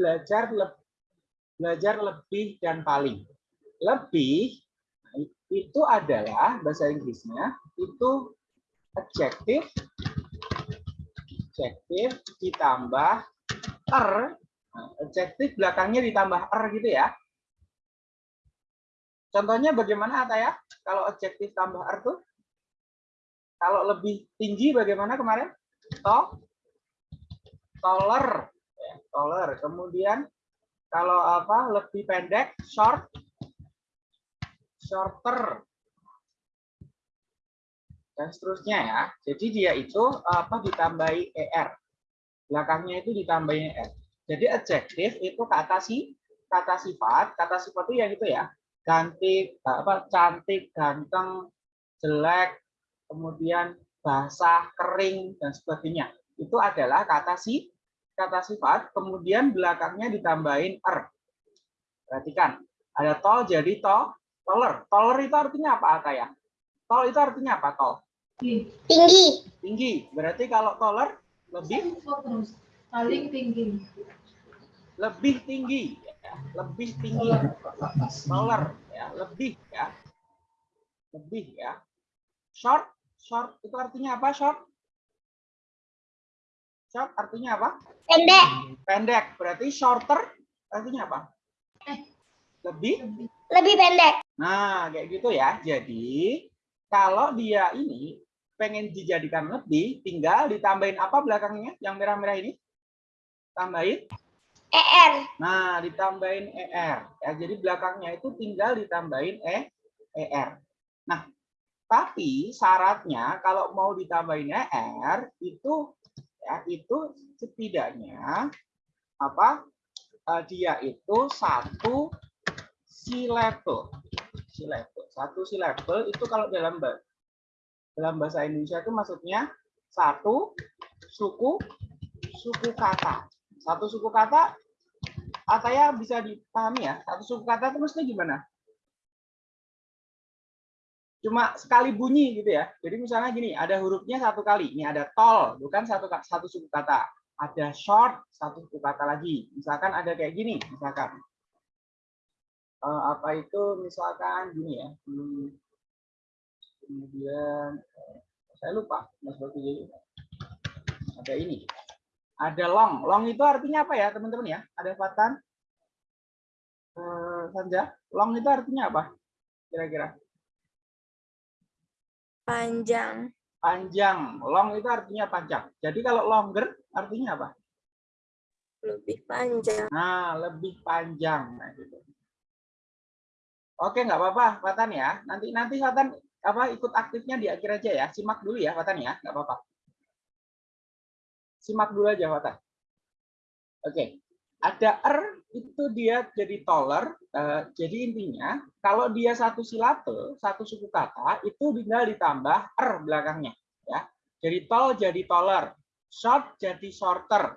belajar le belajar lebih dan paling. Lebih itu adalah bahasa Inggrisnya itu adjektif adjektif ditambah er adjektif belakangnya ditambah er gitu ya. Contohnya bagaimana Ata ya kalau adjektif tambah er tuh? Kalau lebih tinggi bagaimana kemarin? To taller taller kemudian kalau apa lebih pendek short shorter dan seterusnya ya. Jadi dia itu apa ditambahi er. Belakangnya itu ditambahi er. Jadi adjektif itu kata si kata sifat, kata sifat itu ya gitu ya. Cantik, apa cantik, ganteng, jelek, kemudian basah, kering dan sebagainya. Itu adalah kata si kata sifat, kemudian belakangnya ditambahin er. Perhatikan, ada tol jadi tol, toler. Toler itu artinya apa, ya? Tol itu artinya apa, tol? Tinggi. Tinggi. Berarti kalau taller lebih paling tinggi. Lebih tinggi. Ya. Lebih tinggi. Taller ya, lebih ya. Lebih ya. Short, short itu artinya apa? Short? Short artinya apa? Pendek. Pendek. Berarti shorter artinya apa? Eh. Lebih? Lebih pendek. Nah, kayak gitu ya. Jadi, kalau dia ini pengen dijadikan lebih, tinggal ditambahin apa belakangnya yang merah-merah ini? Tambahin ER. Nah, ditambahin ER. Ya, jadi belakangnya itu tinggal ditambahin E ER. Nah, tapi syaratnya kalau mau ditambahin ER itu ya itu setidaknya apa? Uh, dia itu satu silabel. Silabel. Satu silabel itu kalau dalam dalam bahasa Indonesia itu maksudnya satu suku suku kata. Satu suku kata Ataya bisa dipahami ya. Satu suku kata itu maksudnya gimana? Cuma sekali bunyi gitu ya. Jadi misalnya gini, ada hurufnya satu kali. Ini ada tol, bukan satu satu suku kata. Ada short, satu suku kata lagi. Misalkan ada kayak gini, misalkan. Uh, apa itu misalkan gini ya. Hmm, kemudian eh, saya lupa mas jadi ada ini ada long long itu artinya apa ya teman-teman ya ada Fatan eh, Sanja long itu artinya apa kira-kira panjang. Panjang. Long itu artinya panjang. Jadi kalau longer artinya apa? Lebih panjang. Nah lebih panjang. Nah gitu. Oke, nggak apa-apa, Fatan ya. Nanti nanti Fatan apa ikut aktifnya di akhir aja ya. Simak dulu ya Watan ya, nggak apa-apa. Simak dulu aja Watan. Oke, ada er itu dia jadi taller. Uh, jadi intinya kalau dia satu silabel, satu suku kata itu tinggal ditambah er belakangnya ya. Jadi tall jadi taller, short jadi shorter,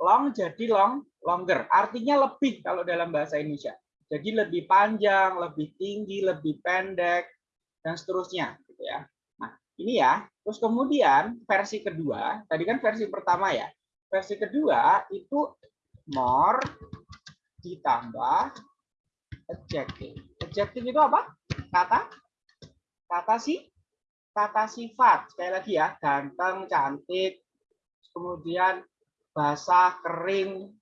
long jadi long longer. Artinya lebih kalau dalam bahasa Indonesia. Jadi lebih panjang, lebih tinggi, lebih pendek, dan seterusnya gitu ya. Nah, ini ya. Terus kemudian versi kedua, tadi kan versi pertama ya. Versi kedua itu more ditambah adjective. Adjective itu apa? Kata kata si kata sifat. Sekali lagi ya, ganteng, cantik, kemudian basah, kering,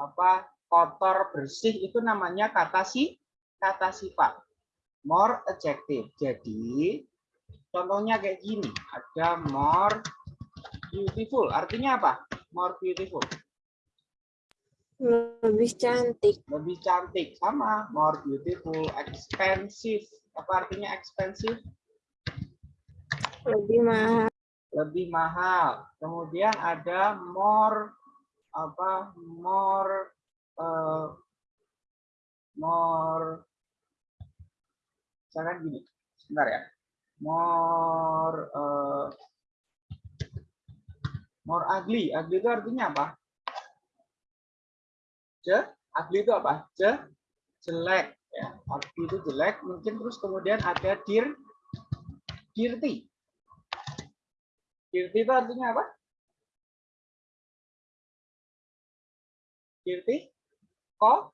apa kotor, bersih itu namanya kata si kata sifat more adjective. Jadi contohnya kayak gini, ada more beautiful. Artinya apa? More beautiful. Lebih cantik. Lebih cantik sama more beautiful, expensive. Apa artinya expensive? Lebih mahal. Lebih mahal. Kemudian ada more apa? More uh, more misalkan gini sebentar ya more uh, more ugly ugly itu artinya apa je ugly itu apa je jelek ya ugly itu jelek mungkin terus kemudian ada dir dirty dirty itu artinya apa dirty, ko,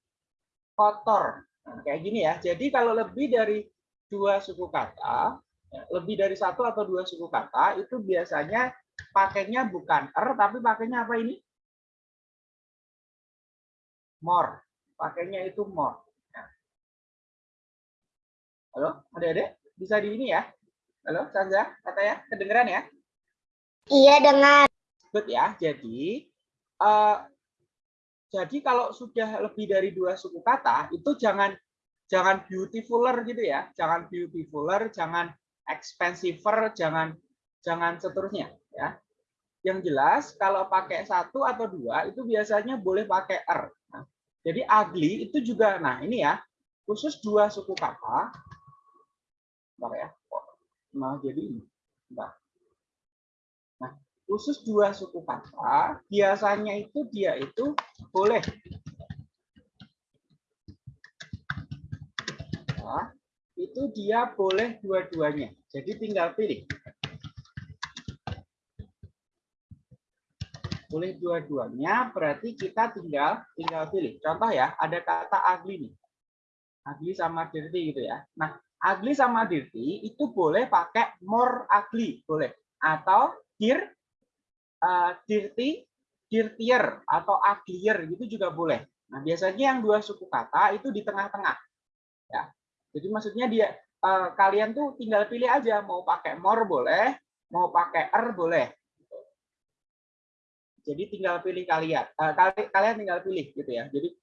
kotor. Nah, kayak gini ya. Jadi kalau lebih dari dua suku kata, ya, lebih dari satu atau dua suku kata, itu biasanya pakainya bukan er, tapi pakainya apa ini? More. Pakainya itu more. Nah. Halo, adik-adik? Bisa di ini ya? Halo, Sanza, kata ya? Kedengeran ya? Iya dengar. Good ya. Jadi, eh, jadi kalau sudah lebih dari dua suku kata, itu jangan jangan beautifuler gitu ya. Jangan beautifuler, jangan expensiver, jangan jangan seterusnya ya. Yang jelas kalau pakai satu atau dua itu biasanya boleh pakai er. Jadi ugly itu juga nah ini ya, khusus dua suku kata. Bentar ya. Nah, jadi ini. Bentar. Nah, khusus dua suku kata, biasanya itu dia itu boleh Nah, itu dia boleh dua-duanya. Jadi tinggal pilih. Boleh dua-duanya, berarti kita tinggal tinggal pilih. Contoh ya, ada kata ugly nih. Ugly sama dirty gitu ya. Nah, ugly sama dirty itu boleh pakai more ugly, boleh. Atau dir, uh, dirty, dirtier, atau uglier gitu juga boleh. Nah, biasanya yang dua suku kata itu di tengah-tengah. Ya. Jadi maksudnya dia uh, kalian tuh tinggal pilih aja mau pakai more boleh, mau pakai er boleh. Jadi tinggal pilih kalian. Uh, kalian tinggal pilih gitu ya. Jadi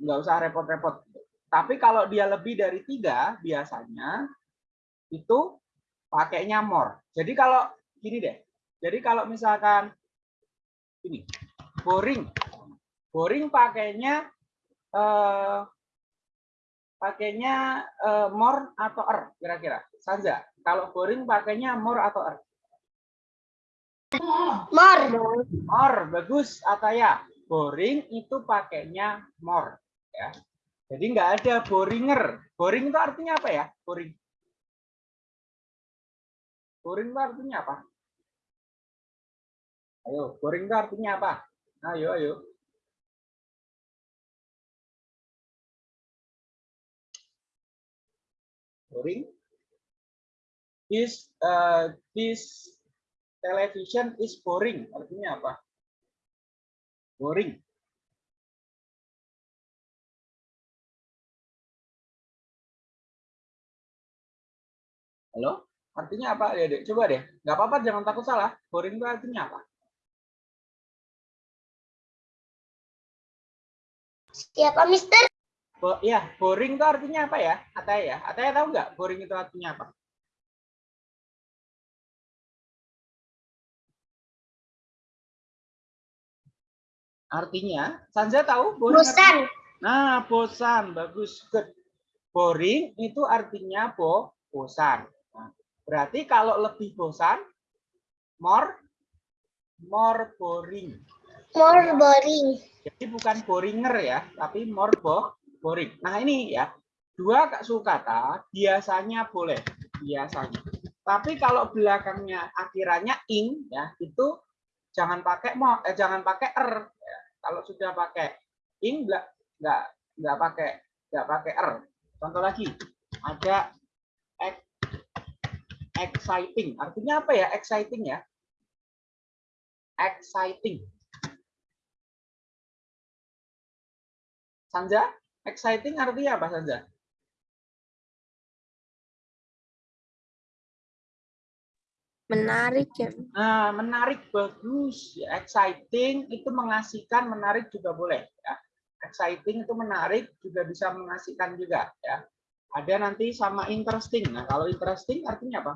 nggak usah repot-repot. Tapi kalau dia lebih dari tiga biasanya itu pakainya more. Jadi kalau gini deh. Jadi kalau misalkan ini boring, boring pakainya uh, pakainya uh, more atau er kira-kira? Sanza, kalau boring pakainya more atau er? More. More, bagus Ataya. Boring itu pakainya more. Ya. Jadi nggak ada boringer. Boring itu artinya apa ya? Boring. Boring itu artinya apa? Ayo, boring itu artinya apa? Ayo, ayo. boring is uh, this television is boring artinya apa boring halo artinya apa ya dek coba deh nggak apa-apa jangan takut salah boring itu artinya apa Siapa Mister? Bo ya, boring itu artinya apa ya? Ataya ya? Ataya tahu nggak boring itu artinya apa? Artinya, Sanja tahu boring Bosan. Artinya? Nah, bosan. Bagus. Good. Boring itu artinya bo bosan. Nah, berarti kalau lebih bosan, more more boring. More boring. Jadi bukan boringer ya, tapi more bo boring. Nah ini ya, dua suku kata biasanya boleh, biasanya. Tapi kalau belakangnya akhirannya ing ya, itu jangan pakai mo, eh, jangan pakai er. Ya. Kalau sudah pakai ing nggak nggak nggak pakai nggak pakai er. Contoh lagi, ada exciting. Artinya apa ya exciting ya? Exciting. Sanja, exciting artinya apa Sanja? Menarik ya. Nah, menarik bagus. Ya, exciting itu mengasihkan, menarik juga boleh. Ya. Exciting itu menarik juga bisa mengasihkan juga. Ya. Ada nanti sama interesting. Nah, kalau interesting artinya apa?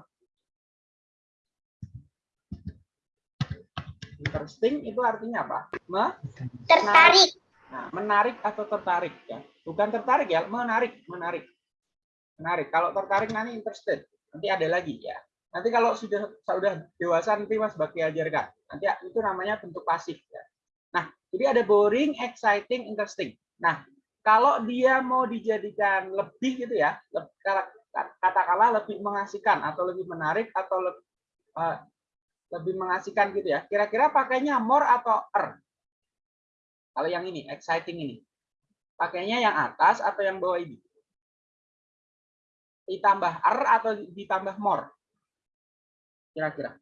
Interesting itu artinya apa? Me Tertarik. Nah, menarik atau tertarik ya. Bukan tertarik ya, menarik, menarik. Menarik. Kalau tertarik nanti interested. Nanti ada lagi ya. Nanti kalau sudah sudah dewasa nanti Mas Bakti ajarkan. Nanti itu namanya bentuk pasif ya. Nah, jadi ada boring, exciting, interesting. Nah, kalau dia mau dijadikan lebih gitu ya, katakanlah lebih mengasihkan atau lebih menarik atau lebih, uh, lebih mengasihkan gitu ya. Kira-kira pakainya more atau er? Kalau yang ini, exciting ini. Pakainya yang atas atau yang bawah ini? Ditambah R atau ditambah more? Kira-kira.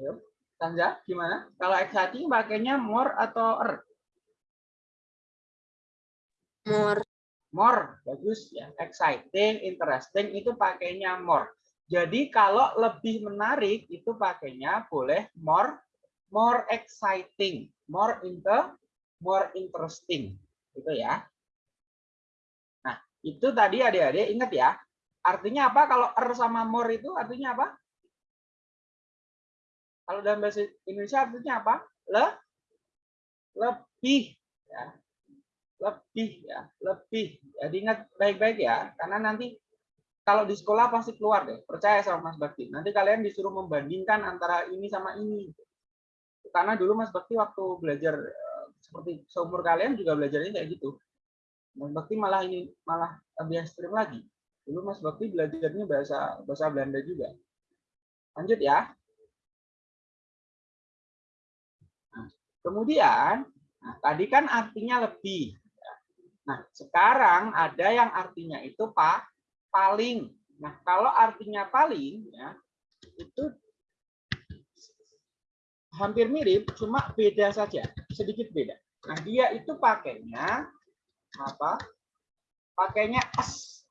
Ayo, Tanja, gimana? Kalau exciting pakainya more atau R? More. More, bagus ya. Exciting, interesting itu pakainya more. Jadi kalau lebih menarik itu pakainya boleh more, more exciting, more inter, more interesting, gitu ya. Nah itu tadi adik-adik ingat ya. Artinya apa kalau er sama more itu artinya apa? Kalau dalam bahasa Indonesia artinya apa? Le, lebih, ya lebih ya lebih jadi ingat baik-baik ya karena nanti kalau di sekolah pasti keluar deh percaya sama Mas Bakti nanti kalian disuruh membandingkan antara ini sama ini karena dulu Mas Bakti waktu belajar eh, seperti seumur kalian juga belajarnya kayak gitu. Mas Bakti malah ini malah lebih ekstrim lagi. Dulu Mas Bakti belajarnya bahasa bahasa Belanda juga. Lanjut ya. Nah, kemudian nah, tadi kan artinya lebih. Nah, sekarang ada yang artinya itu pak paling. Nah, kalau artinya paling ya itu hampir mirip, cuma beda saja, sedikit beda. Nah, dia itu pakainya apa? Pakainya s.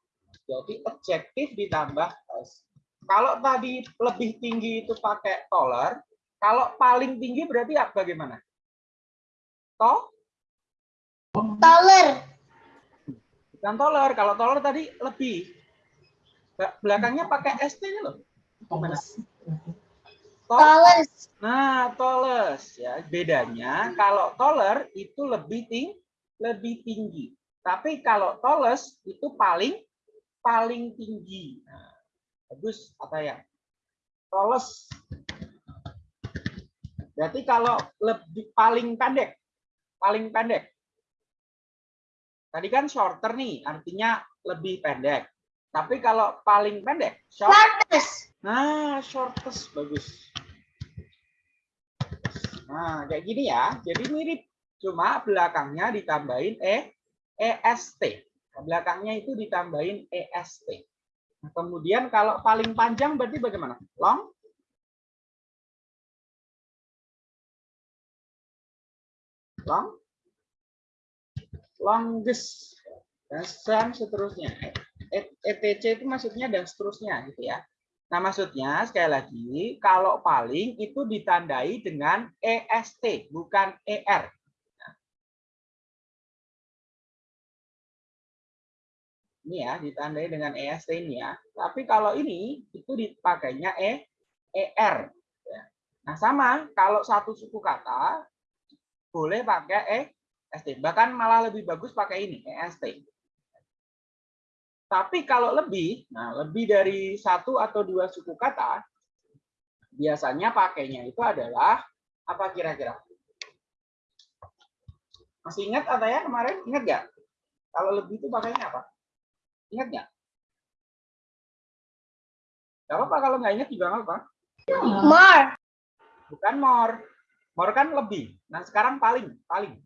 Jadi adjektif ditambah s. Kalau tadi lebih tinggi itu pakai taller, kalau paling tinggi berarti apa bagaimana? Toh? Taller. Bukan toler. Kalau toler tadi lebih. Belakangnya pakai ST ini loh. Gimana? Taller. Nah, toles ya. Bedanya kalau toler itu lebih tinggi, lebih tinggi. Tapi kalau toles itu paling paling tinggi. Nah, bagus apa ya? Toles. Berarti kalau lebih paling pendek, paling pendek. Tadi kan shorter nih, artinya lebih pendek. Tapi kalau paling pendek, short. Shortest. Nah, shortest bagus. Nah, kayak gini ya. Jadi mirip, cuma belakangnya ditambahin e est. Nah, belakangnya itu ditambahin est. Nah, kemudian kalau paling panjang berarti bagaimana? Long? Long? longest dan seterusnya. ETC itu maksudnya dan seterusnya gitu ya. Nah, maksudnya sekali lagi kalau paling itu ditandai dengan EST bukan ER. Ini ya, ditandai dengan EST ini ya. Tapi kalau ini itu dipakainya E ER. Nah, sama kalau satu suku kata boleh pakai E ST. Bahkan malah lebih bagus pakai ini, EST. Tapi kalau lebih, nah lebih dari satu atau dua suku kata, biasanya pakainya itu adalah apa kira-kira? Masih ingat atau ya kemarin? Ingat nggak? Kalau lebih itu pakainya apa? Ingat nggak? Gak apa-apa kalau nggak ingat juga nggak apa. More. Bukan more. More kan lebih. Nah sekarang paling, paling.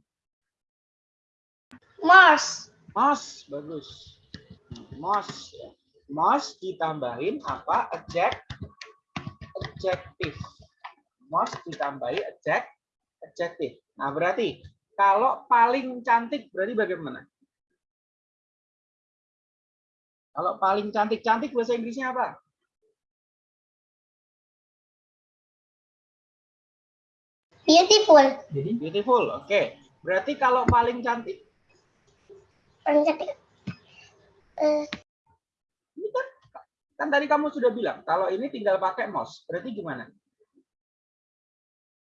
Mars. Most bagus. Most ya. Most ditambahin apa? Adject, adjektif. Most ditambahi adject, adjektif. Nah berarti kalau paling cantik berarti bagaimana? Kalau paling cantik-cantik bahasa Inggrisnya apa? Beautiful. Beautiful. Oke. Berarti kalau paling cantik Paling cantik. Eh, Ini kan, kan tadi kamu sudah bilang kalau ini tinggal pakai mouse. Berarti gimana?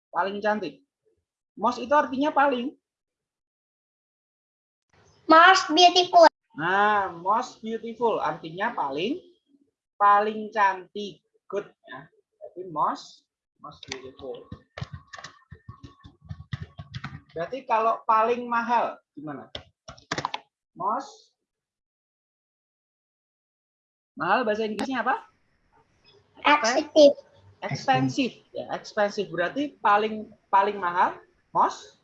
Paling cantik. Mouse itu artinya paling. Mars beautiful. Nah, most beautiful artinya paling paling cantik. Good ya. Jadi most most beautiful. Berarti kalau paling mahal gimana? Most Mahal bahasa Inggrisnya apa? Expensive. Expensive. Ya, expensive berarti paling paling mahal. Most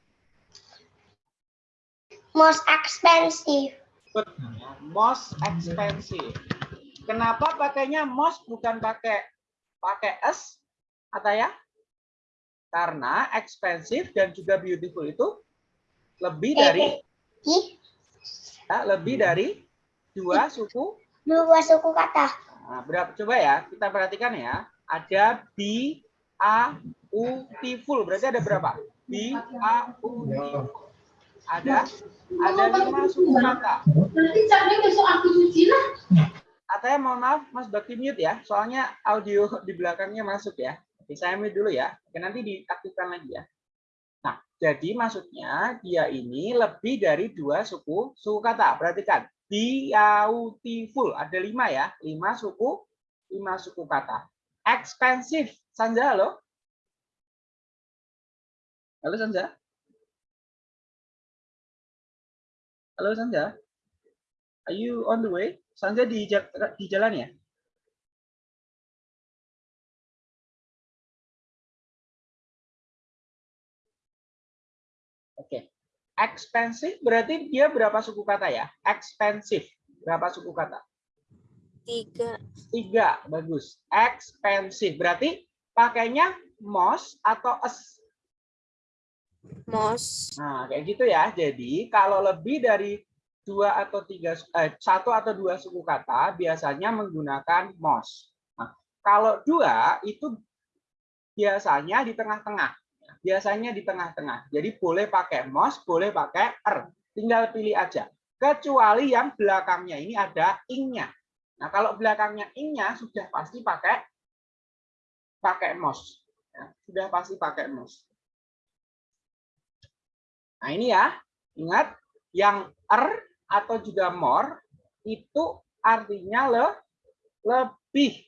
Most expensive. Most expensive. Kenapa pakainya most bukan pakai pakai s atau ya? Karena expensive dan juga beautiful itu lebih dari Ih, ya, lebih dari dua suku. Dua suku kata. Nah, berapa coba ya? Kita perhatikan ya. Ada b a u full. Berarti ada berapa? b a u full. Ada ada lima suku kata. Berarti caranya besok aku cuci lah. Atanya mohon maaf Mas Bakti mute ya, soalnya audio di belakangnya masuk ya. Oke, saya mute dulu ya. Oke, nanti diaktifkan lagi ya. Nah, jadi maksudnya dia ini lebih dari dua suku suku kata. Perhatikan, beautiful ada lima ya, lima suku lima suku kata. Expensive, Sanja halo. Halo Sanja. Halo Sanja. Are you on the way? Sanja di, di jalan ya? Expensive berarti dia berapa suku kata ya? Expensive. Berapa suku kata? tiga Tiga. Bagus. Expensive. Berarti pakainya most atau s. mos Nah, kayak gitu ya. Jadi kalau lebih dari dua atau tiga, eh, satu atau dua suku kata biasanya menggunakan most. Nah, kalau dua itu biasanya di tengah-tengah. Biasanya di tengah-tengah. Jadi boleh pakai most, boleh pakai er. Tinggal pilih aja. Kecuali yang belakangnya ini ada ing-nya. Nah, kalau belakangnya ing-nya sudah pasti pakai pakai most. Ya, sudah pasti pakai most. Nah, ini ya. Ingat yang er atau juga more itu artinya le, lebih.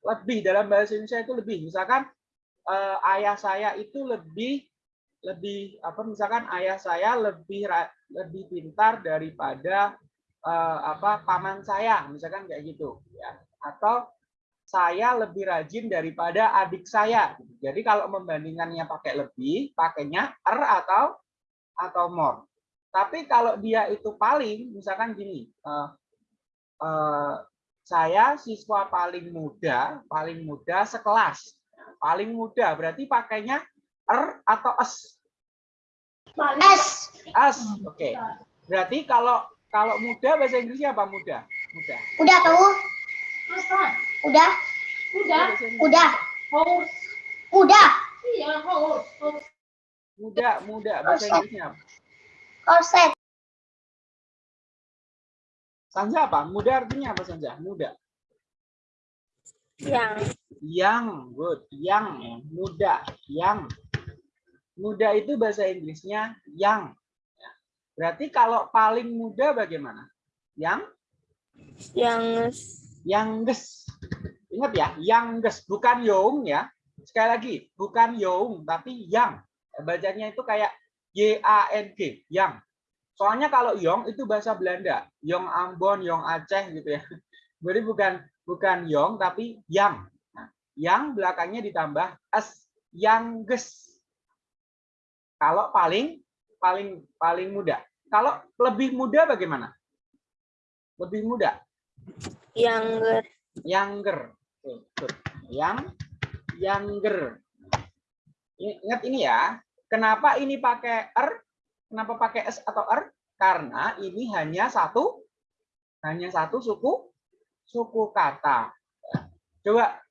Lebih dalam bahasa Indonesia itu lebih. Misalkan eh, ayah saya itu lebih lebih apa misalkan ayah saya lebih lebih pintar daripada eh, apa paman saya, misalkan kayak gitu ya. Atau saya lebih rajin daripada adik saya. Jadi kalau membandingkannya pakai lebih, pakainya er atau atau more. Tapi kalau dia itu paling, misalkan gini, eh, eh, saya siswa paling muda, paling muda sekelas, paling muda berarti pakainya er atau s, S. s, oke. Berarti kalau kalau muda bahasa Inggrisnya apa muda? Muda. Udah tahu? Udah? Udah. Udah? Haus. Udah? Iya, haus. Muda, muda bahasa Inggrisnya. Korset. Sanja apa? Muda artinya apa Sanja? Muda. yang Yang, good. Yang, ya. muda. Yang. Muda itu bahasa Inggrisnya yang. Ya. Berarti kalau paling muda bagaimana? Yang? yang Youngest. Ingat ya, youngest. Bukan young ya. Sekali lagi, bukan young, tapi yang. Bacanya itu kayak Y-A-N-G. Yang. Soalnya kalau Yong itu bahasa Belanda. Yong Ambon, Yong Aceh gitu ya. Jadi bukan bukan Yong tapi yang. Yang belakangnya ditambah s youngest. Kalau paling paling paling muda. Kalau lebih muda bagaimana? Lebih muda. younger Younger. Yang younger. Ingat ini ya. Kenapa ini pakai er? Kenapa pakai s atau er? Karena ini hanya satu hanya satu suku suku kata. Coba.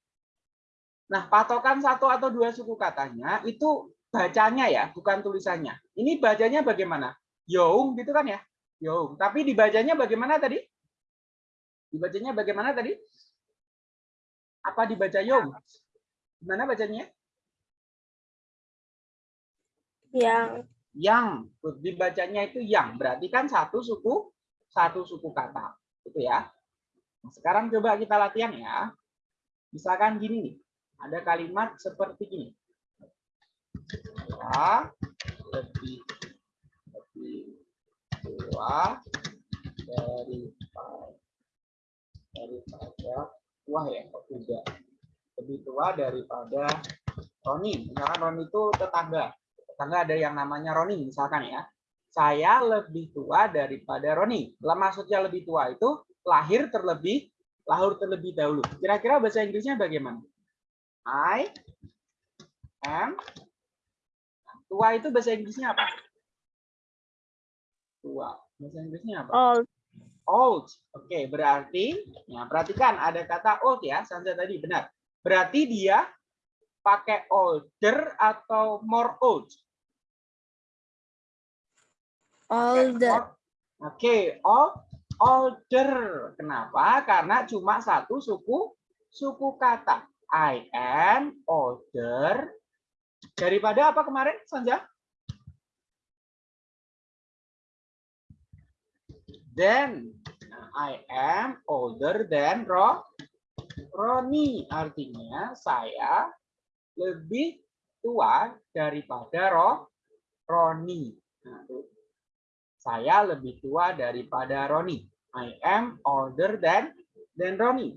Nah, patokan satu atau dua suku katanya itu bacanya ya, bukan tulisannya. Ini bacanya bagaimana? Young gitu kan ya? Young. Tapi dibacanya bagaimana tadi? Dibacanya bagaimana tadi? Apa dibaca Young? Gimana bacanya? yang yang dibacanya itu yang berarti kan satu suku satu suku kata gitu ya Nah, sekarang coba kita latihan ya misalkan gini nih ada kalimat seperti ini ya lebih lebih tua dari daripada tua ya tidak? Lebih tua daripada Roni. Misalkan Roni itu tetangga. Tetangga ada yang namanya Roni misalkan ya. Saya lebih tua daripada Roni. Maksudnya lebih tua itu lahir terlebih lahir terlebih dahulu. Kira-kira bahasa Inggrisnya bagaimana I am tua itu bahasa Inggrisnya apa tua bahasa Inggrisnya apa Old. old. Oke, berarti ya perhatikan ada kata old ya, Sanja tadi benar. Berarti dia pakai older atau more old? Older. Oke, old, older. Kenapa? Karena cuma satu suku suku kata. I am older daripada apa kemarin, Sanja? Then Nah, I am older than Ro Roni. Artinya saya lebih tua daripada Ro Roni. Nah, saya lebih tua daripada Roni. I am older than than Roni.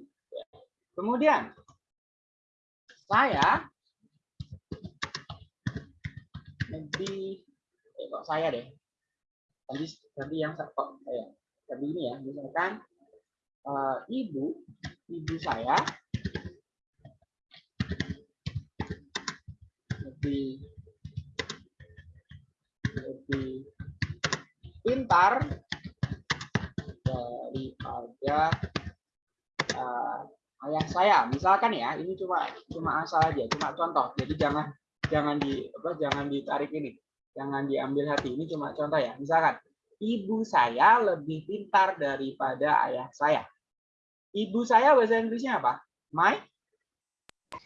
Kemudian saya lebih eh, kok saya deh. Tadi tadi yang kok saya tadi ini ya misalkan eh, ibu ibu saya lebih lebih pintar daripada eh, ayah saya misalkan ya ini cuma cuma asal aja cuma contoh jadi jangan jangan di apa jangan ditarik ini jangan diambil hati ini cuma contoh ya misalkan ibu saya lebih pintar daripada ayah saya. Ibu saya bahasa Inggrisnya apa? My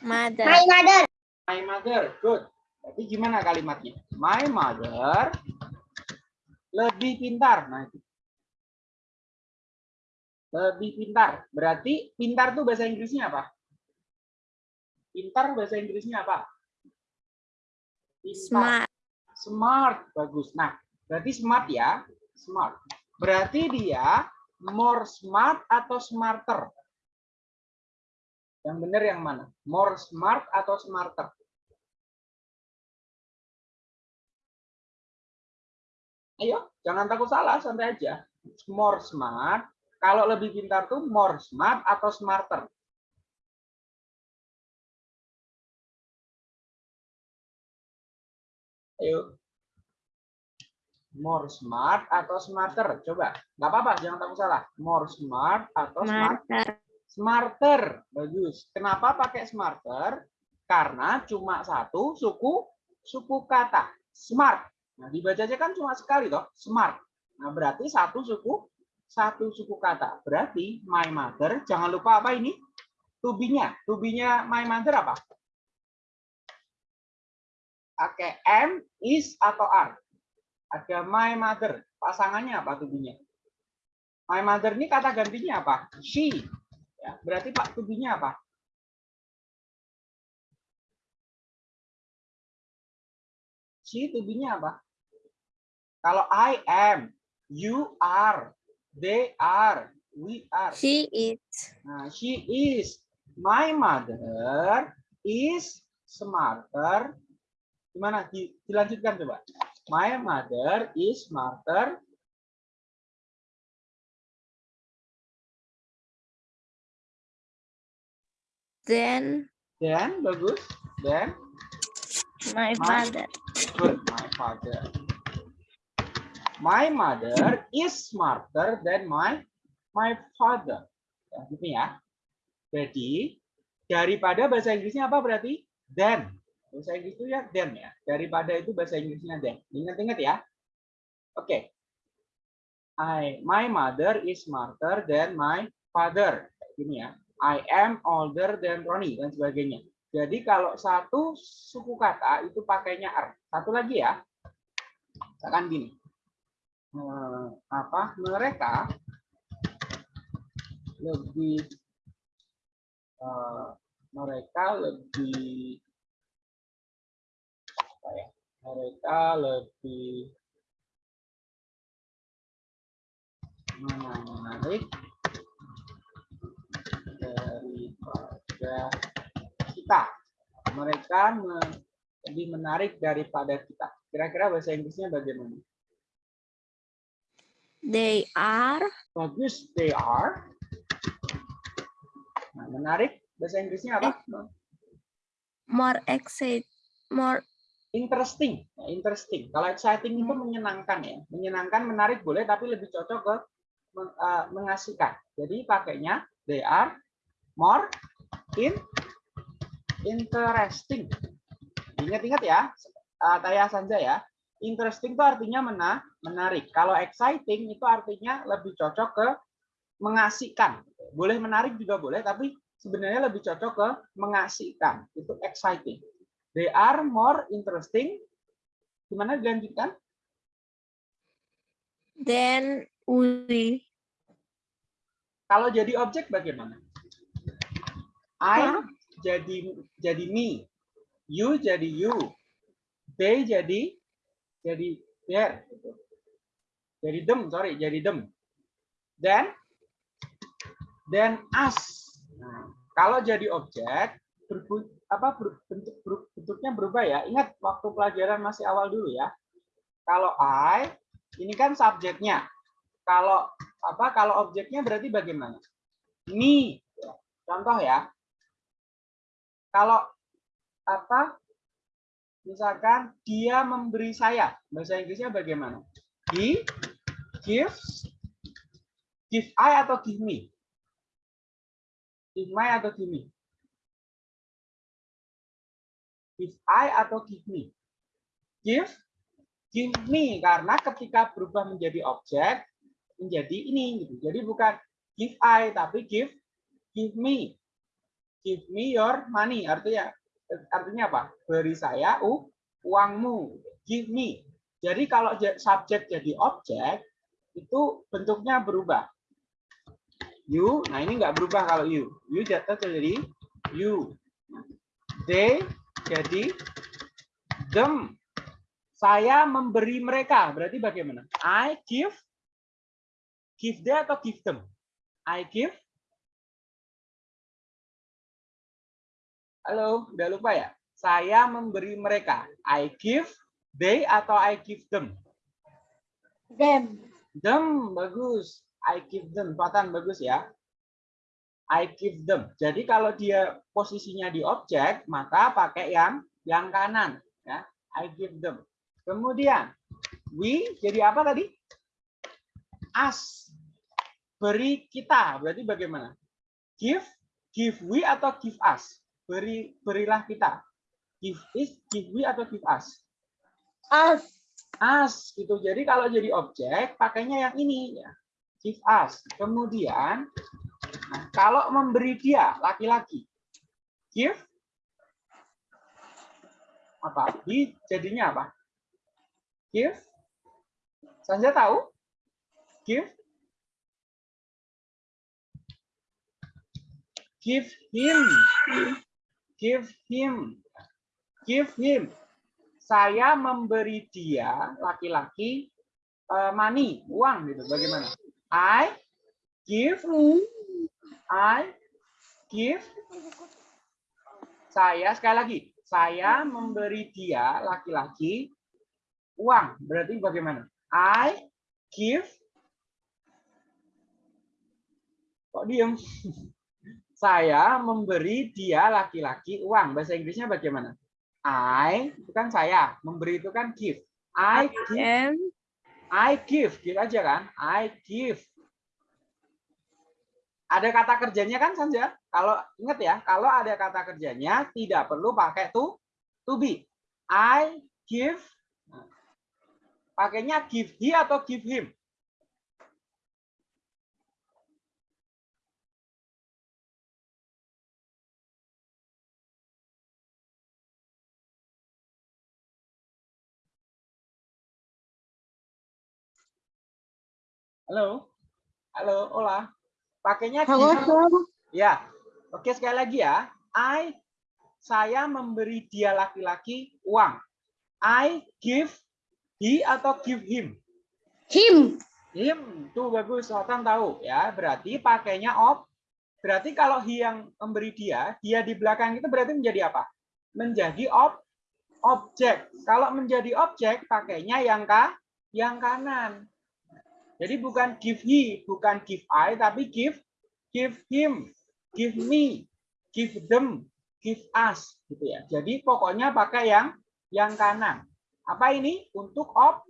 Mother. My mother. my mother. Good. Tapi gimana kalimatnya? My mother lebih pintar. Nah, itu. Lebih pintar. Berarti pintar tuh bahasa Inggrisnya apa? Pintar bahasa Inggrisnya apa? Pintar. Smart. Smart, bagus. Nah, berarti smart ya, smart. Berarti dia more smart atau smarter? Yang benar yang mana? More smart atau smarter? Ayo, jangan takut salah, santai aja. More smart. Kalau lebih pintar tuh more smart atau smarter? Ayo. More smart atau smarter? Coba. Nggak apa-apa, jangan takut salah. More smart atau smart? Smarter. Smarter. Bagus. Kenapa pakai smarter? Karena cuma satu suku suku kata. Smart. Nah, dibacanya kan cuma sekali toh, smart. Nah, berarti satu suku satu suku kata. Berarti my mother, jangan lupa apa ini? Tubinya. Tubinya my mother apa? Pakai M, is, atau are. Ada my mother. Pasangannya apa tubinya? My mother ini kata gantinya apa? She. Ya, berarti Pak tubinya apa? She tubinya apa? Kalau I am, you are, they are, we are. She is. Nah, she is. My mother is smarter. Gimana? Di- Dilanjutkan coba. My mother is smarter. Then Then bagus. Then my My- father. good. My father. My mother is smarter than my my father. Ya, gitu ya. Jadi daripada bahasa Inggrisnya apa berarti? Then. Bahasa Inggris itu ya then ya. Daripada itu bahasa Inggrisnya then. Ingat-ingat ya. Oke. I my mother is smarter than my father. Gini ya. I am older than Ronnie dan sebagainya. Jadi kalau satu suku kata itu pakainya are. Satu lagi ya. Misalkan gini. Eh, apa mereka lebih eh, mereka lebih apa ya? Mereka lebih menarik pada kita. Mereka me- lebih menarik daripada kita. Kira-kira bahasa Inggrisnya bagaimana? They are Bagus, they are. Nah, menarik. Bahasa Inggrisnya apa? more excited, more Interesting. Nah, interesting. Kalau exciting itu menyenangkan ya. Menyenangkan, menarik boleh, tapi lebih cocok ke eh, mengasihkan. Jadi pakainya they are more in interesting. Ingat-ingat ya, uh, Taya Sanja ya. Interesting itu artinya mena menarik. Kalau exciting itu artinya lebih cocok ke mengasihkan. Boleh menarik juga boleh, tapi sebenarnya lebih cocok ke mengasihkan. Itu exciting. They are more interesting. Gimana dilanjutkan? than we. Kalau jadi objek bagaimana? I jadi jadi me. You jadi you. They jadi jadi gitu. Jadi them, sorry, jadi them. Then then us. Nah, kalau jadi objek berbu- apa bentuk ber- bentuknya berubah ya. Ingat waktu pelajaran masih awal dulu ya. Kalau I ini kan subjeknya. Kalau apa kalau objeknya berarti bagaimana? Me. Contoh ya. Kalau apa? Misalkan dia memberi saya. Bahasa Inggrisnya bagaimana? He gives give I atau give me? Give my atau give me? Give I atau give me? Give give me karena ketika berubah menjadi objek menjadi ini gitu. Jadi bukan give I tapi give give me. Give me your money artinya artinya apa? Beri saya u, uangmu. Give me. Jadi kalau subjek jadi objek itu bentuknya berubah. You, nah ini nggak berubah kalau you. You jatuh jadi you. They jadi them. Saya memberi mereka. Berarti bagaimana? I give give they atau give them? I give. Halo, udah lupa ya? Saya memberi mereka. I give they atau I give them? Them. Them, bagus. I give them. Patan bagus ya. I give them. Jadi kalau dia posisinya di objek, maka pakai yang yang kanan. Ya. I give them. Kemudian, we jadi apa tadi? Us. Beri kita. Berarti bagaimana? Give, give we atau give us? Beri, berilah kita. Give is, give we atau give us? Us. us gitu. Jadi kalau jadi objek pakainya yang ini ya. Give us. Kemudian nah, kalau memberi dia laki-laki give apa? Di jadinya apa? Give. Sanja tahu? Give. Give him. Give him. Give him. Saya memberi dia laki-laki eh, money uang gitu bagaimana? I give I give. Saya sekali lagi saya memberi dia laki-laki uang. Berarti bagaimana? I give. Kok diem saya memberi dia laki-laki uang bahasa Inggrisnya bagaimana I itu kan saya, memberi itu kan give. I give, I give, give aja kan? I give. Ada kata kerjanya kan Sanja? Kalau ingat ya, kalau ada kata kerjanya tidak perlu pakai to to be. I give. Nah, Pakainya give he atau give him? Halo? Halo, Ola. Pakainya give. Ya. Oke, sekali lagi ya. I saya memberi dia laki-laki uang. I give he atau give him? Him. Him. Tuh bagus, Sultan tahu ya. Berarti pakainya ob Berarti kalau he yang memberi dia, dia di belakang itu berarti menjadi apa? Menjadi ob objek. Kalau menjadi objek, pakainya yang ka yang kanan. Jadi bukan give he, bukan give I, tapi give give him, give me, give them, give us, gitu ya. Jadi pokoknya pakai yang yang kanan. Apa ini? Untuk ob.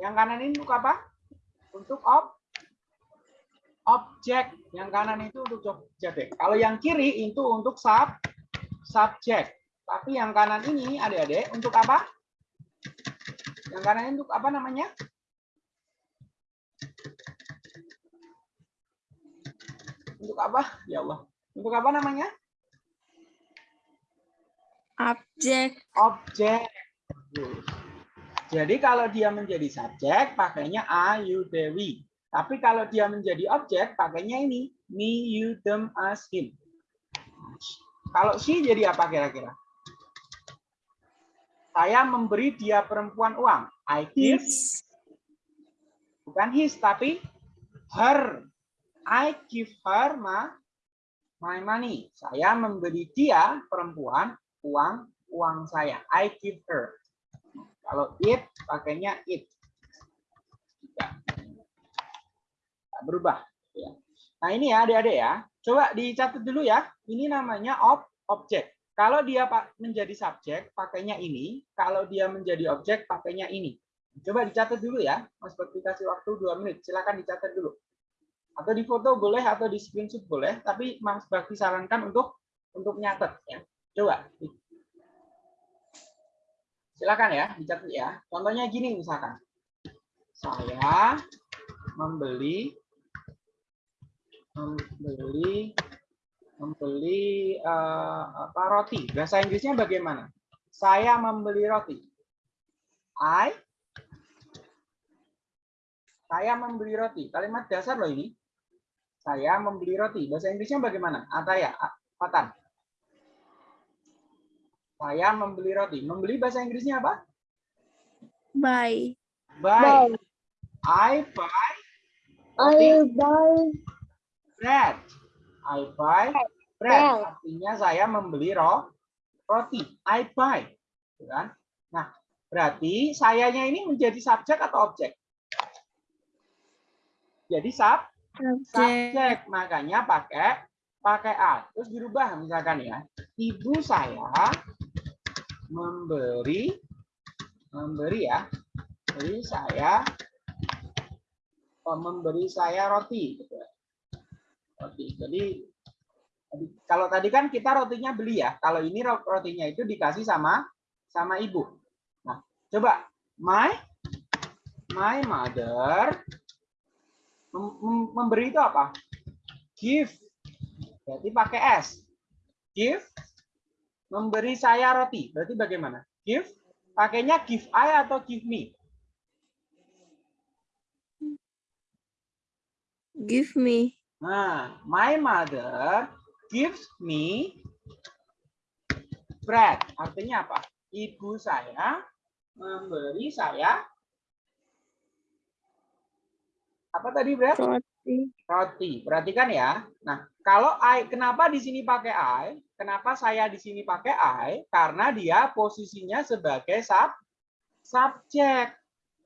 Yang kanan ini untuk apa? Untuk ob objek. Yang kanan itu untuk objek. Kalau yang kiri itu untuk sub subjek. Tapi yang kanan ini adik-adik untuk apa? Yang kanan ini untuk apa namanya? Untuk apa? Ya Allah. Untuk apa namanya? Object. Objek. Jadi kalau dia menjadi subjek, pakainya a, you, they, we. Tapi kalau dia menjadi objek, pakainya ini. Me, you, them, us, him. Kalau she jadi apa kira-kira? Saya memberi dia perempuan uang. I give, bukan his, tapi her. I give her my, my money. Saya memberi dia perempuan uang uang saya. I give her. Kalau it pakainya it. Tidak. Tak berubah. Ya. Nah ini ya adik-adik ya. Coba dicatat dulu ya. Ini namanya ob objek. Kalau dia menjadi subjek, pakainya ini. Kalau dia menjadi objek, pakainya ini. Coba dicatat dulu ya. Mas Bakti kasih waktu dua menit. Silakan dicatat dulu. Atau di foto boleh, atau di screenshot boleh. Tapi Mas Bakti sarankan untuk untuk nyatet ya. Coba. Silakan ya, dicatat ya. Contohnya gini misalkan. Saya membeli membeli membeli eh, apa roti. Bahasa Inggrisnya bagaimana? Saya membeli roti. I saya membeli roti. Kalimat dasar loh ini. Saya membeli roti. Bahasa Inggrisnya bagaimana? Ataya, Fatan. Saya membeli roti. Membeli bahasa Inggrisnya apa? Buy. Buy. I buy I buy bread. I buy bread. Bread. Artinya saya membeli ro roti. I buy. Gitu kan? Nah, berarti sayanya ini menjadi subjek atau objek? Jadi sub. Subjek. Makanya pakai pakai a. Terus dirubah misalkan ya. Ibu saya memberi memberi ya. Jadi saya oh, memberi saya roti gitu ya. Roti. Jadi kalau tadi kan kita rotinya beli ya. Kalau ini ro- rotinya itu dikasih sama sama ibu. Nah, coba my my mother mem- mem- memberi itu apa? Give. Berarti pakai s. Give memberi saya roti. Berarti bagaimana? Give pakainya give I atau give me? Give me. Nah, my mother gives me bread. Artinya apa? Ibu saya memberi saya apa tadi bread? Roti. Roti. Perhatikan ya. Nah, kalau I, kenapa di sini pakai I? Kenapa saya di sini pakai I? Karena dia posisinya sebagai sub subjek.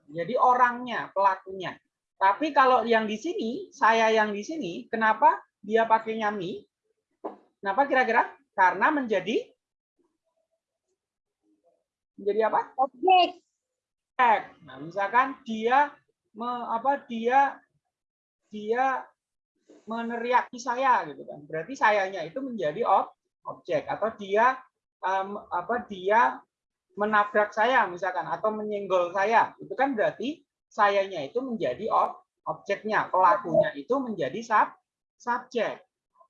Jadi orangnya, pelakunya. Tapi kalau yang di sini, saya yang di sini, kenapa dia pakainya me? Kenapa kira-kira? Karena menjadi menjadi apa? Objek. Nah, misalkan dia me, apa dia dia meneriaki saya gitu kan. Berarti sayanya itu menjadi ob, objek atau dia em, apa dia menabrak saya misalkan atau menyenggol saya. Itu kan berarti sayanya itu menjadi ob, objeknya, pelakunya itu menjadi sub subjek.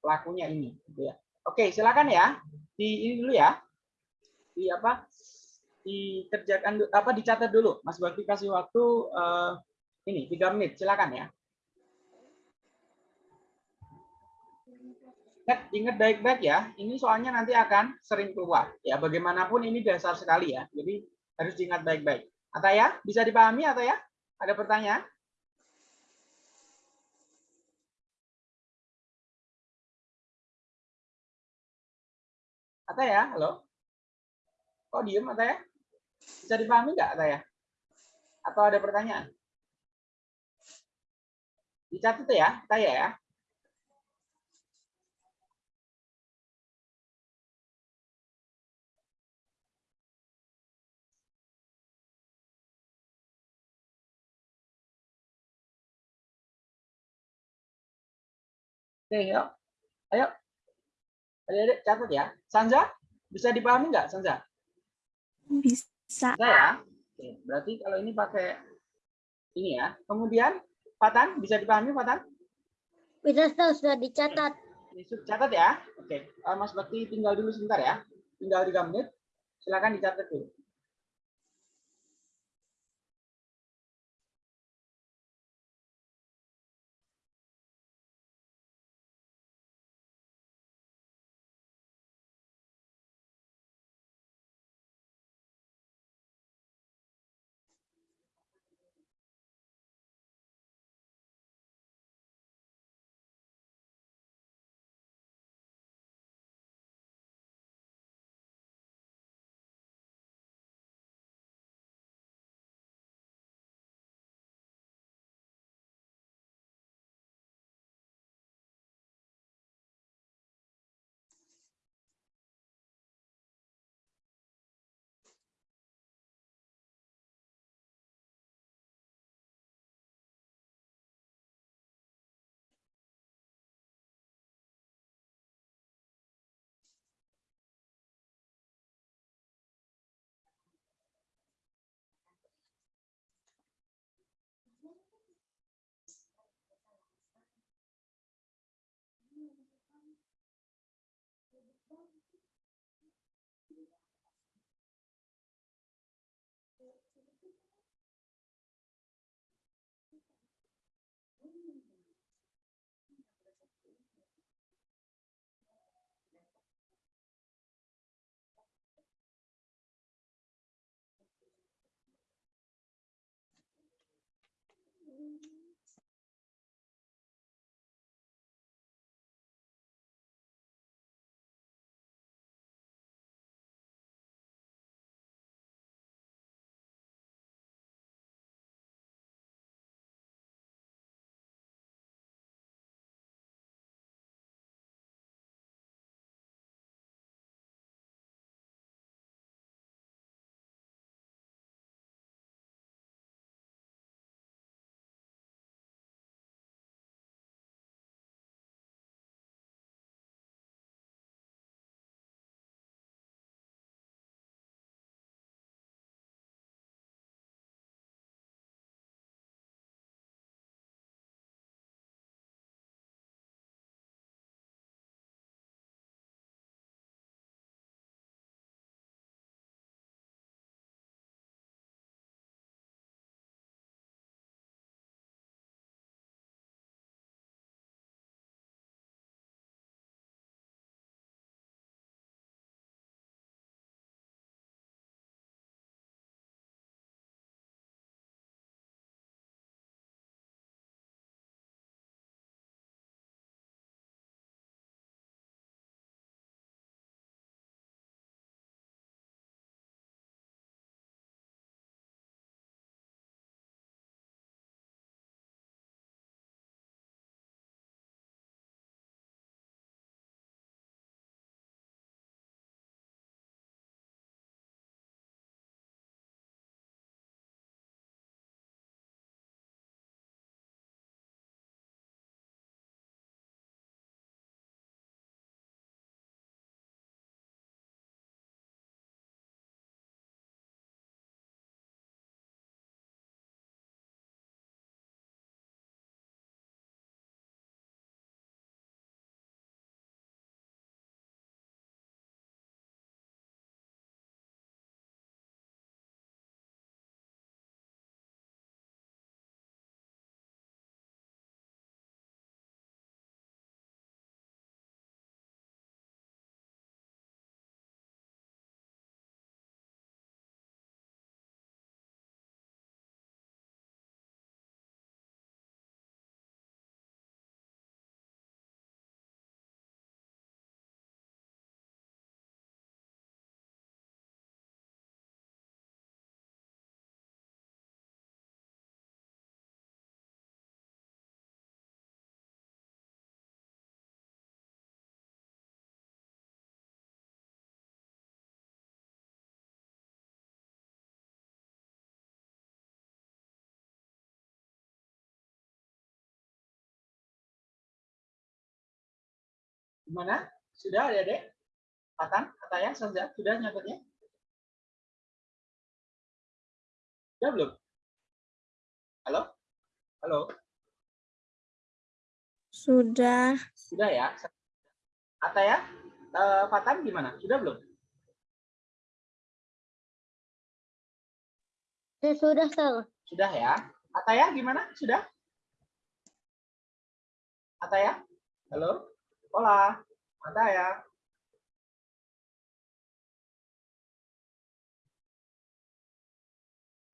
Pelakunya ini gitu ya. Oke, silakan ya. Di ini dulu ya. Di apa? dikerjakan apa dicatat dulu. Mas Bakti kasih waktu eh, ini tiga menit, silakan ya. Ingat, ingat baik-baik ya. Ini soalnya nanti akan sering keluar. Ya, bagaimanapun ini dasar sekali ya. Jadi harus diingat baik-baik. atau ya bisa dipahami atau ya Ada pertanyaan? Ataya, halo? Kok diem Ataya? Bisa dipahami nggak Ataya? Atau ada pertanyaan? Dicatat ya, Ataya ya. Oke, yuk. Ayo. Adik-adik catat ya. Sanza, bisa dipahami nggak Sanza? Bisa. Bisa ya? Oke, berarti kalau ini pakai ini ya. Kemudian Fatan, bisa dipahami Fatan? Bisa sudah dicatat. Catat ya. Oke, Eh, Mas Bakti tinggal dulu sebentar ya. Tinggal 3 menit. Silakan dicatat dulu. Gimana? Sudah adik-adik? Fatan, Ataya, Sanza, sudah nyatetnya? Sudah belum? Halo? Halo? Sudah. Sudah ya? Ataya, eh, Fatan gimana? Sudah belum? Saya sudah, Sir. Sudah ya? Ataya gimana? Sudah? Ataya? Halo? Hola? Ataya?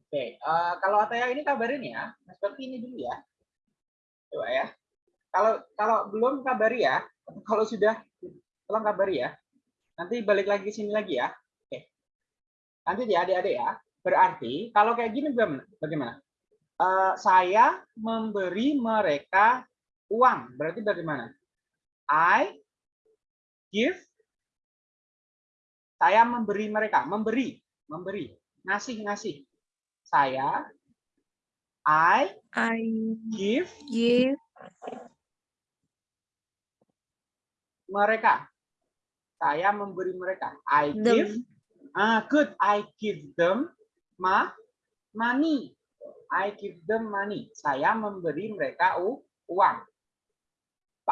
Oke, eh, kalau Ataya ini kabarin ya. Nah, Seperti ini dulu ya. Coba ya. Kalau kalau belum kabari ya. Kalau sudah tolong kabari ya. Nanti balik lagi ke sini lagi ya. Oke. Nanti ya adik-adik ya. Berarti kalau kayak gini bagaimana? Bagaimana? Eh, saya memberi mereka uang. Berarti bagaimana? I give. Saya memberi mereka. Memberi. Memberi. Ngasih, ngasih. Saya I I give give mereka. Saya memberi mereka. I give. them Ah, good. I give them ma money. I give them money. Saya memberi mereka uang.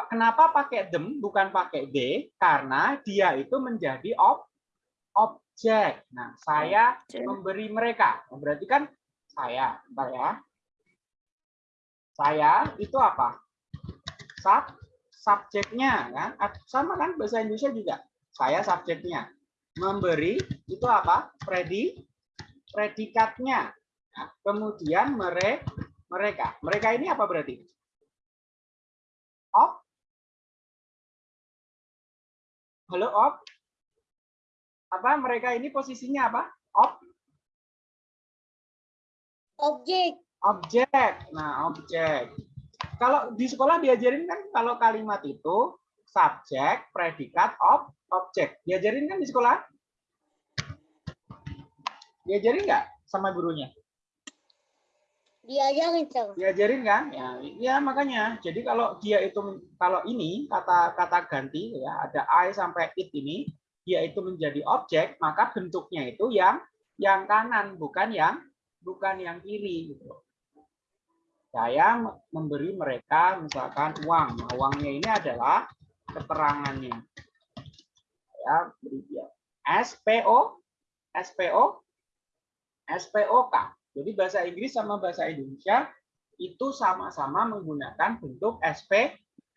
Kenapa pakai them bukan pakai they? Karena dia itu menjadi ob objek. Nah, saya Objek. memberi mereka. Oh, Berarti kan saya, bentar ya. Saya itu apa? Sub subjeknya kan? Sama kan bahasa Indonesia juga. Saya subjeknya. Memberi itu apa? Predi predikatnya. Nah, kemudian mere, mereka. Mereka ini apa berarti? Halo, Ob? Apa mereka ini posisinya apa? Ob Objek. objek. Nah, objek. Kalau di sekolah diajarin kan kalau kalimat itu subjek, predikat, ob, objek. Diajarin kan di sekolah? Diajarin nggak sama gurunya? Diajarin, Sir. Diajarin kan? Ya, ya makanya. Jadi kalau dia itu kalau ini kata kata ganti ya ada I sampai it ini dia itu menjadi objek, maka bentuknya itu yang yang kanan bukan yang bukan yang kiri gitu. Saya me- memberi mereka misalkan uang. Nah, uangnya ini adalah keterangannya. Saya beri dia SPO SPO SPOK. Jadi bahasa Inggris sama bahasa Indonesia itu sama-sama menggunakan bentuk SP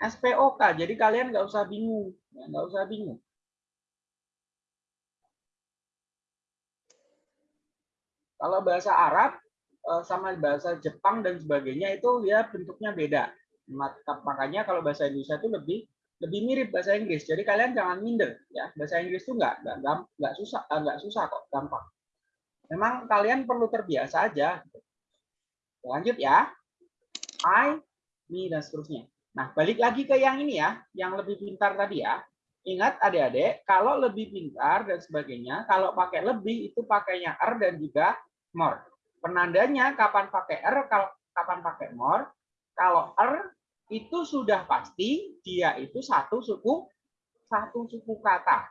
SPOK. Jadi kalian nggak usah bingung, ya, nggak usah bingung. Kalau bahasa Arab eh, sama bahasa Jepang dan sebagainya itu ya bentuknya beda. Mak- Makanya kalau bahasa Indonesia itu lebih lebih mirip bahasa Inggris. Jadi kalian jangan minder ya. Bahasa Inggris itu nggak nggak nggak susah eh, nggak susah kok, gampang. Memang kalian perlu terbiasa aja. Lanjut ya. I, me dan seterusnya. Nah, balik lagi ke yang ini ya, yang lebih pintar tadi ya. Ingat adik-adik, kalau lebih pintar dan sebagainya, kalau pakai lebih itu pakainya er dan juga more. Penandanya kapan pakai kalau kapan pakai more. Kalau er itu sudah pasti dia itu satu suku satu suku kata.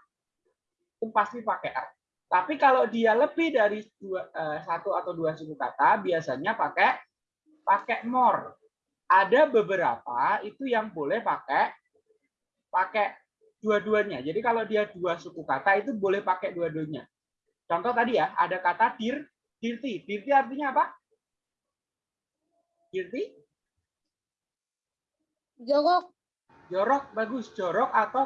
Itu pasti pakai er. Tapi kalau dia lebih dari dua, eh, satu atau dua suku kata, biasanya pakai pakai more. Ada beberapa itu yang boleh pakai pakai dua-duanya. Jadi kalau dia dua suku kata itu boleh pakai dua-duanya. Contoh tadi ya, ada kata dir, dirti. Dirti artinya apa? Dirti? Jorok. Jorok, bagus. Jorok atau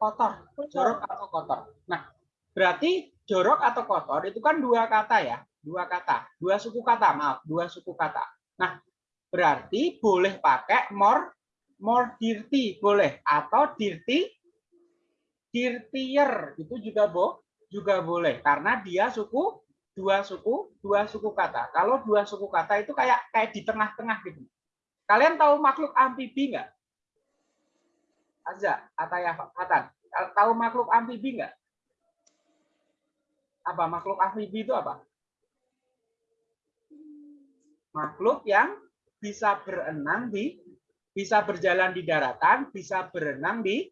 kotor. Jorok atau kotor. Nah, berarti jorok atau kotor itu kan dua kata ya. Dua kata. Dua suku kata, maaf. Dua suku kata. Nah, berarti boleh pakai more more dirty boleh atau dirty dirtier itu juga bo juga boleh karena dia suku dua suku dua suku kata kalau dua suku kata itu kayak kayak di tengah-tengah gitu kalian tahu makhluk amfibi nggak Azza atau ya tahu makhluk amfibi nggak apa makhluk amfibi itu apa makhluk yang bisa berenang di bisa berjalan di daratan, bisa berenang di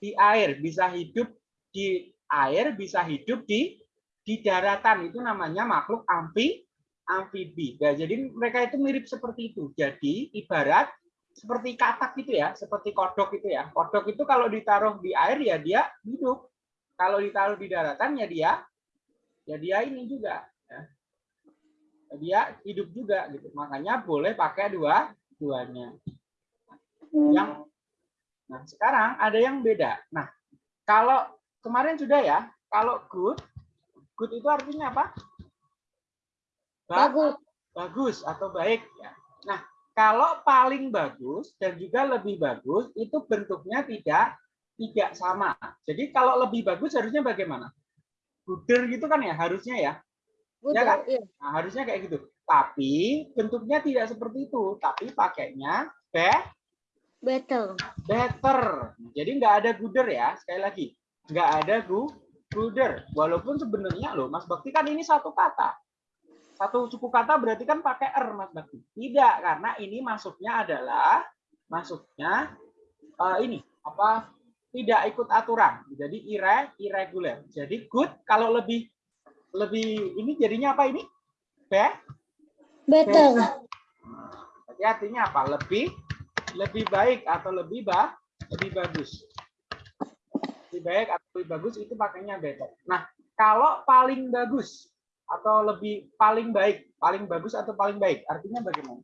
di air, bisa hidup di air, bisa hidup di di daratan. Itu namanya makhluk amfi amfibi. Nah, jadi mereka itu mirip seperti itu. Jadi ibarat seperti katak gitu ya, seperti kodok itu ya. Kodok itu kalau ditaruh di air ya dia hidup. Kalau ditaruh di daratan ya dia ya dia ini juga ya. Dia hidup juga gitu. Makanya boleh pakai dua duanya. Yang Nah, sekarang ada yang beda. Nah, kalau kemarin sudah ya, kalau good good itu artinya apa? Ba- Bagus. bagus atau baik ya. Nah, kalau paling bagus dan juga lebih bagus itu bentuknya tidak tidak sama. Jadi kalau lebih bagus harusnya bagaimana? Guder gitu kan ya harusnya ya. Udah, kan? iya. Nah, harusnya kayak gitu. Tapi bentuknya tidak seperti itu, tapi pakainya be Betul. better. Jadi nggak ada guder ya, sekali lagi. Nggak ada gu guder. Walaupun sebenarnya loh, Mas Bakti kan ini satu kata. Satu suku kata berarti kan pakai er, Mas Bakti. Tidak, karena ini masuknya adalah masuknya eh, ini apa? Tidak ikut aturan. Jadi ire irregular. Jadi good kalau lebih lebih ini jadinya apa ini? Be Betul. Jadi artinya apa? Lebih lebih baik atau lebih bah lebih bagus. Lebih baik atau lebih bagus itu pakainya better. Nah, kalau paling bagus atau lebih paling baik, paling bagus atau paling baik, artinya bagaimana?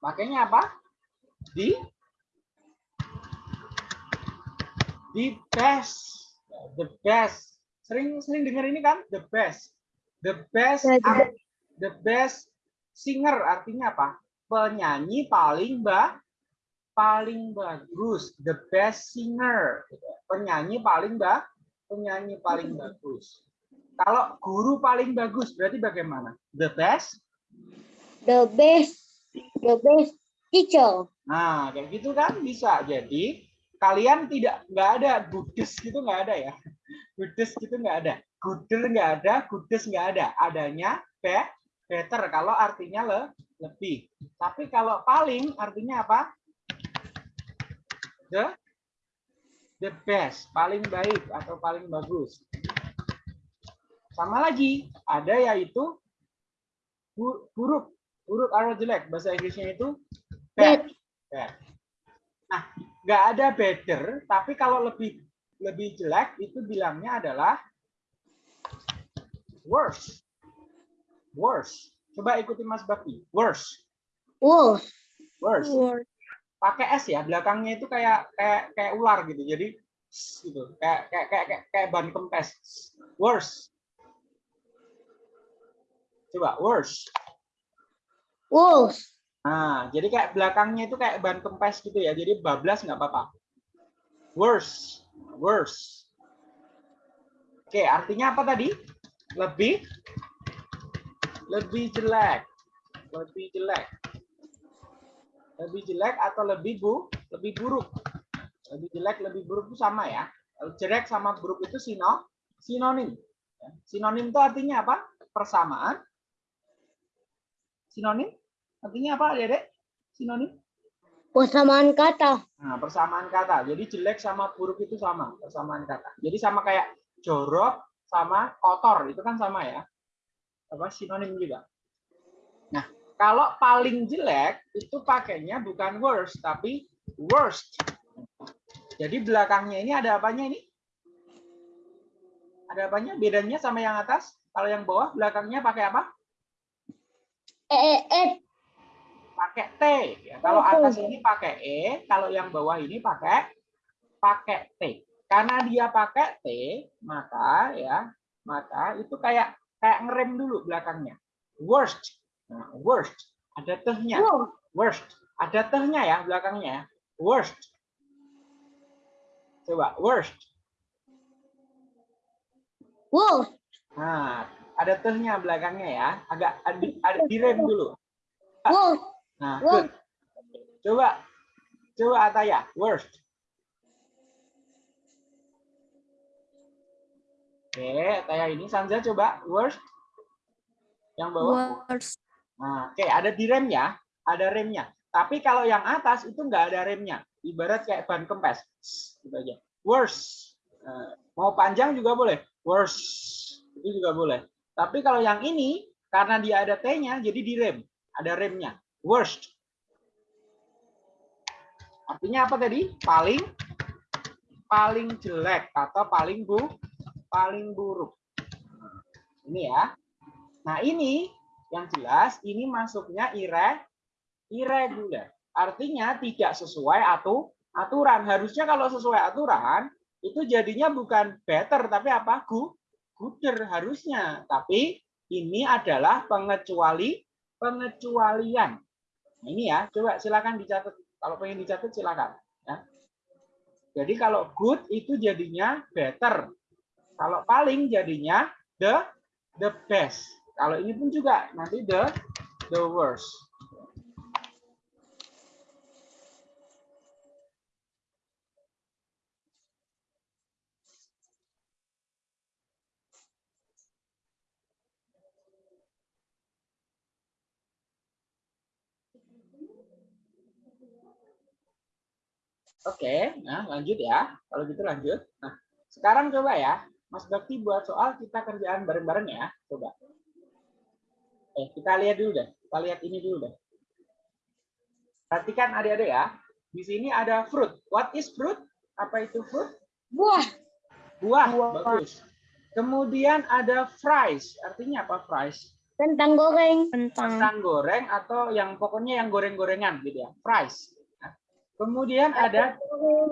Makanya apa? Di? The best. The best. Sering sering dengar ini kan? The best. The best Ya, the art- the best singer artinya apa? Penyanyi paling ba paling bagus. The best singer. Penyanyi paling ba penyanyi paling bagus. Kalau guru paling bagus berarti bagaimana? The best? The best. The best teacher. Nah, kayak gitu kan bisa. Jadi kalian tidak nggak ada gudes gitu nggak ada ya. Gudes gitu nggak ada. Guder nggak ada, gudes nggak ada. Adanya be, better kalau artinya le, lebih. Tapi kalau paling artinya apa? The the best, paling baik atau paling bagus. Sama lagi, ada yaitu bu- buruk. Buruk atau jelek. Bahasa Inggrisnya itu bad. Bad. Nah, nggak ada better, tapi kalau lebih lebih jelek itu bilangnya adalah worse. Worse. Coba ikuti Mas Bakti. Worse. Wolf. Worse. Word. Pakai S ya, belakangnya itu kayak kayak kayak ular gitu. Jadi gitu. Kayak kayak kayak kayak, kayak ban kempes. Worse. Coba worse. Wolf. Nah, jadi kayak belakangnya itu kayak ban kempes gitu ya. Jadi bablas nggak apa-apa. Worse, worse. Oke, artinya apa tadi? Lebih, lebih jelek, lebih jelek, lebih jelek atau lebih bu, lebih buruk. Lebih jelek, lebih buruk itu sama ya. Jelek sama buruk itu sino, sinonim. Sinonim itu artinya apa? Persamaan. Sinonim Artinya apa, Dedek? Sinonim? Persamaan kata. Nah, persamaan kata. Jadi jelek sama buruk itu sama, persamaan kata. Jadi sama kayak jorok sama kotor, itu kan sama ya. Apa sinonim juga. Nah, kalau paling jelek itu pakainya bukan worst tapi worst. Jadi belakangnya ini ada apanya ini? Ada apanya? Bedanya sama yang atas? Kalau yang bawah belakangnya pakai apa? Eh, eh, eh. Pakai T. Ya, kalau atas ini pakai E, kalau yang bawah ini pakai pakai T. Karena dia pakai T, maka ya, maka itu kayak kayak ngerem dulu belakangnya. Worst. Nah, worst. Ada tehnya. Worst. Ada tehnya ya belakangnya. Worst. Coba worst. Wolf. Nah, ada tehnya belakangnya ya. Agak ada, ada direm dulu. Wolf. Nah, good. Coba coba Ataya, worst. Oke, kayak ini Sanza coba worst. Yang bawah. Worst. Nah, oke, ada di remnya, ada remnya. Tapi kalau yang atas itu nggak ada remnya. Ibarat kayak ban kempes. Gitu aja. Worst. Nah, mau panjang juga boleh. Worst. Itu juga boleh. Tapi kalau yang ini, karena dia ada T-nya, jadi direm. Ada remnya. Worst. Artinya apa tadi? Paling paling jelek atau paling bu paling buruk. Ini ya. Nah, ini yang jelas ini masuknya ire irregular. Artinya tidak sesuai atu aturan. Harusnya kalau sesuai aturan itu jadinya bukan better tapi apa? Good, gooder harusnya. Tapi ini adalah pengecuali pengecualian. Nah, ini ya, coba silakan dicatat. Kalau pengen dicatat silakan. Ya. Jadi kalau good itu jadinya better. Kalau paling jadinya the the best. Kalau ini pun juga nanti the the worst. Oke, nah lanjut ya. Kalau gitu lanjut. Nah, sekarang coba ya, Mas Bakti buat soal kita kerjaan bareng-bareng ya. Coba. Eh, kita lihat dulu deh. Kita lihat ini dulu deh. Perhatikan adik-adik ya. Di sini ada fruit. What is fruit? Apa itu fruit? Buah. Buah. Buah. Bagus. Kemudian ada fries. Artinya apa fries? Kentang goreng. Kentang. Kentang goreng atau yang pokoknya yang goreng-gorengan gitu ya. Fries. Kemudian ada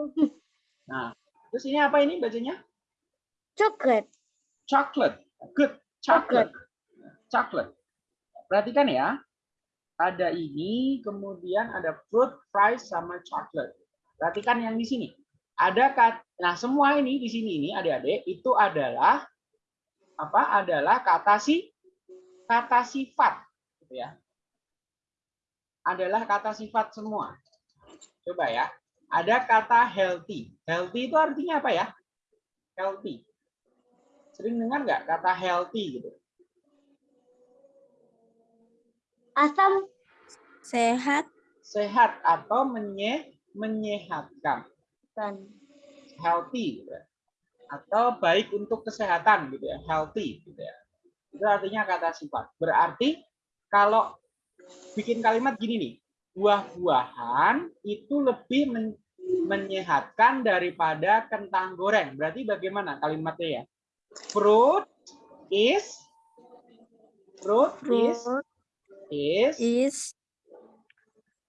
Nah, terus ini apa ini bacanya? Coklat. Chocolate. Good. Chocolate. Chocolate. Perhatikan ya. Ada ini, kemudian ada fruit, fries, sama chocolate. Perhatikan yang di sini. Ada kat, nah semua ini di sini ini adik-adik itu adalah apa? Adalah kata si kata sifat, gitu ya. Adalah kata sifat semua. Coba ya. Ada kata healthy. Healthy itu artinya apa ya? Healthy. Sering dengar nggak kata healthy gitu? Asam. Sehat. Sehat atau menye menyehatkan. Kan. Healthy gitu ya. Atau baik untuk kesehatan gitu ya. Healthy gitu ya. Itu artinya kata sifat. Berarti kalau bikin kalimat gini nih. Buah-buahan itu lebih men- menyehatkan daripada kentang goreng. Berarti bagaimana kalimatnya ya? Fruit is fruit, is Fruit is is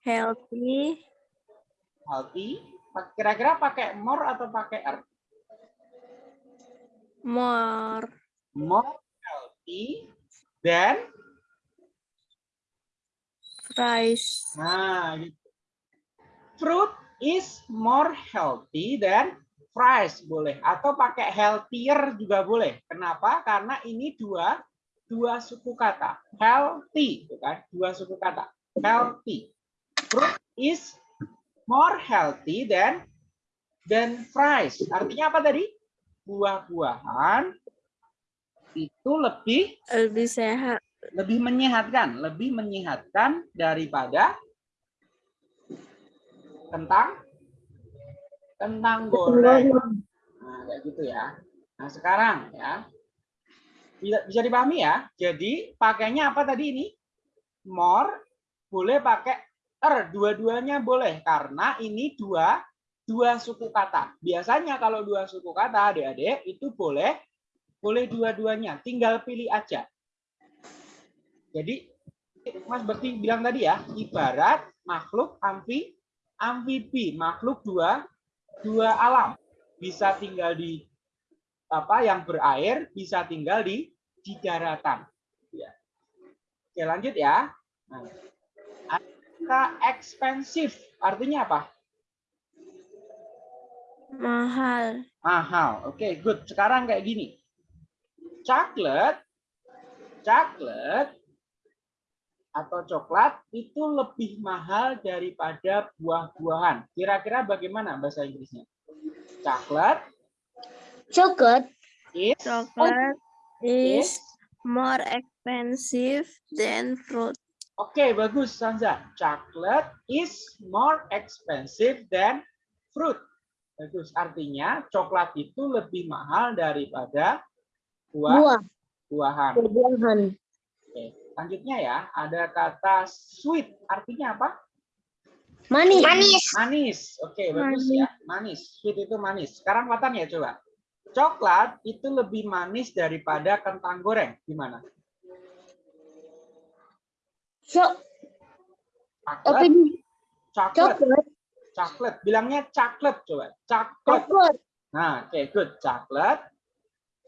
healthy. healthy. Kira-kira pakai more atau pakai er? More. More healthy than Fries. nah gitu. Fruit is more healthy than fries boleh atau pakai healthier juga boleh. Kenapa? Karena ini dua dua suku kata. Healthy, gitu kan? Dua suku kata. Healthy. Fruit is more healthy than than fries. Artinya apa tadi? Buah-buahan itu lebih Lebih sehat. Lebih menyehatkan, lebih menyehatkan daripada kentang kentang goreng. Nah, kayak gitu ya. Nah, sekarang ya. Bisa, dipahami ya. Jadi pakainya apa tadi ini? More boleh pakai er, dua-duanya boleh karena ini dua dua suku kata. Biasanya kalau dua suku kata adik-adik itu boleh boleh dua-duanya, tinggal pilih aja. Jadi Mas Bekti bilang tadi ya, ibarat makhluk amfi amfibi, makhluk dua dua alam. Bisa tinggal di apa yang berair, bisa tinggal di di daratan. Ya. Oke, lanjut ya. Nah, kata expensive artinya apa? Mahal. Mahal. Oke, good. Sekarang kayak gini. Chocolate, chocolate atau coklat itu lebih mahal daripada buah-buahan. Kira-kira bagaimana bahasa Inggrisnya? Chocolate, Coklat. is Chocolate is is more expensive than fruit. Oke, bagus Sanza. Chocolate is more expensive than fruit. Bagus. Artinya coklat itu lebih mahal daripada buah Buah. buahan. Buahan. Oke. Selanjutnya ya, ada kata sweet. Artinya apa? Manis. Manis. Manis. Oke, bagus ya. Manis. Sweet itu manis. Sekarang Watan ya coba. Coklat itu lebih manis daripada kentang goreng. Gimana? Cok. Coklat. Coklat. coklat. Coklat. Bilangnya coklat coba. Coklat. Coklat. Nah, oke, good. Coklat.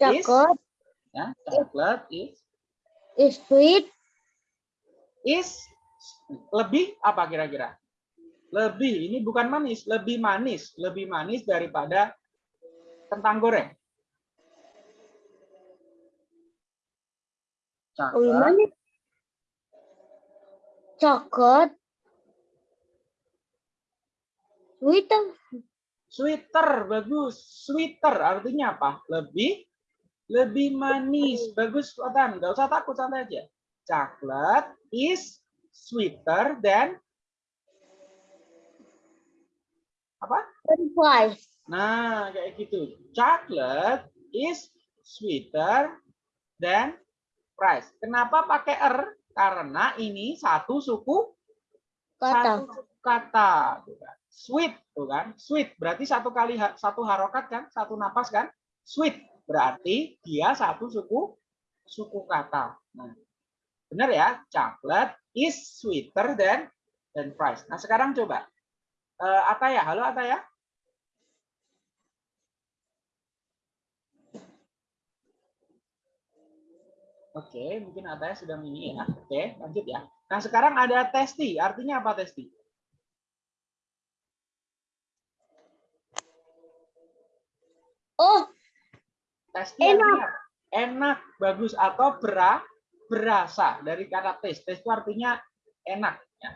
Is- Coklat Ya, coklat is is sweet. Is lebih apa kira-kira? Lebih, ini bukan manis, lebih manis, lebih manis daripada kentang goreng. Coklat. Coklat. Sweeter. sweeter, bagus. Sweeter artinya apa? Lebih lebih manis. Bagus, Watan. Nggak usah takut, santai aja. Coklat is sweeter than apa? French fries. Nah, kayak gitu. Chocolate is sweeter than fries. Kenapa pakai R? Karena ini satu suku Kata. satu suku kata. tuh kan. Sweet, tuh kan? Sweet berarti satu kali satu harokat kan? Satu napas kan? Sweet berarti dia satu suku suku kata. Nah, benar ya? Chocolate is sweeter than than fries. Nah, sekarang coba. Eh, Ataya, halo Ataya. Oke, mungkin Ataya sudah ini ya. Oke, lanjut ya. Nah, sekarang ada testi. Artinya apa testi? Oh, Testi Enak. apa? enak, bagus atau bera, berasa dari kata tes. Tes itu artinya enak. Ya.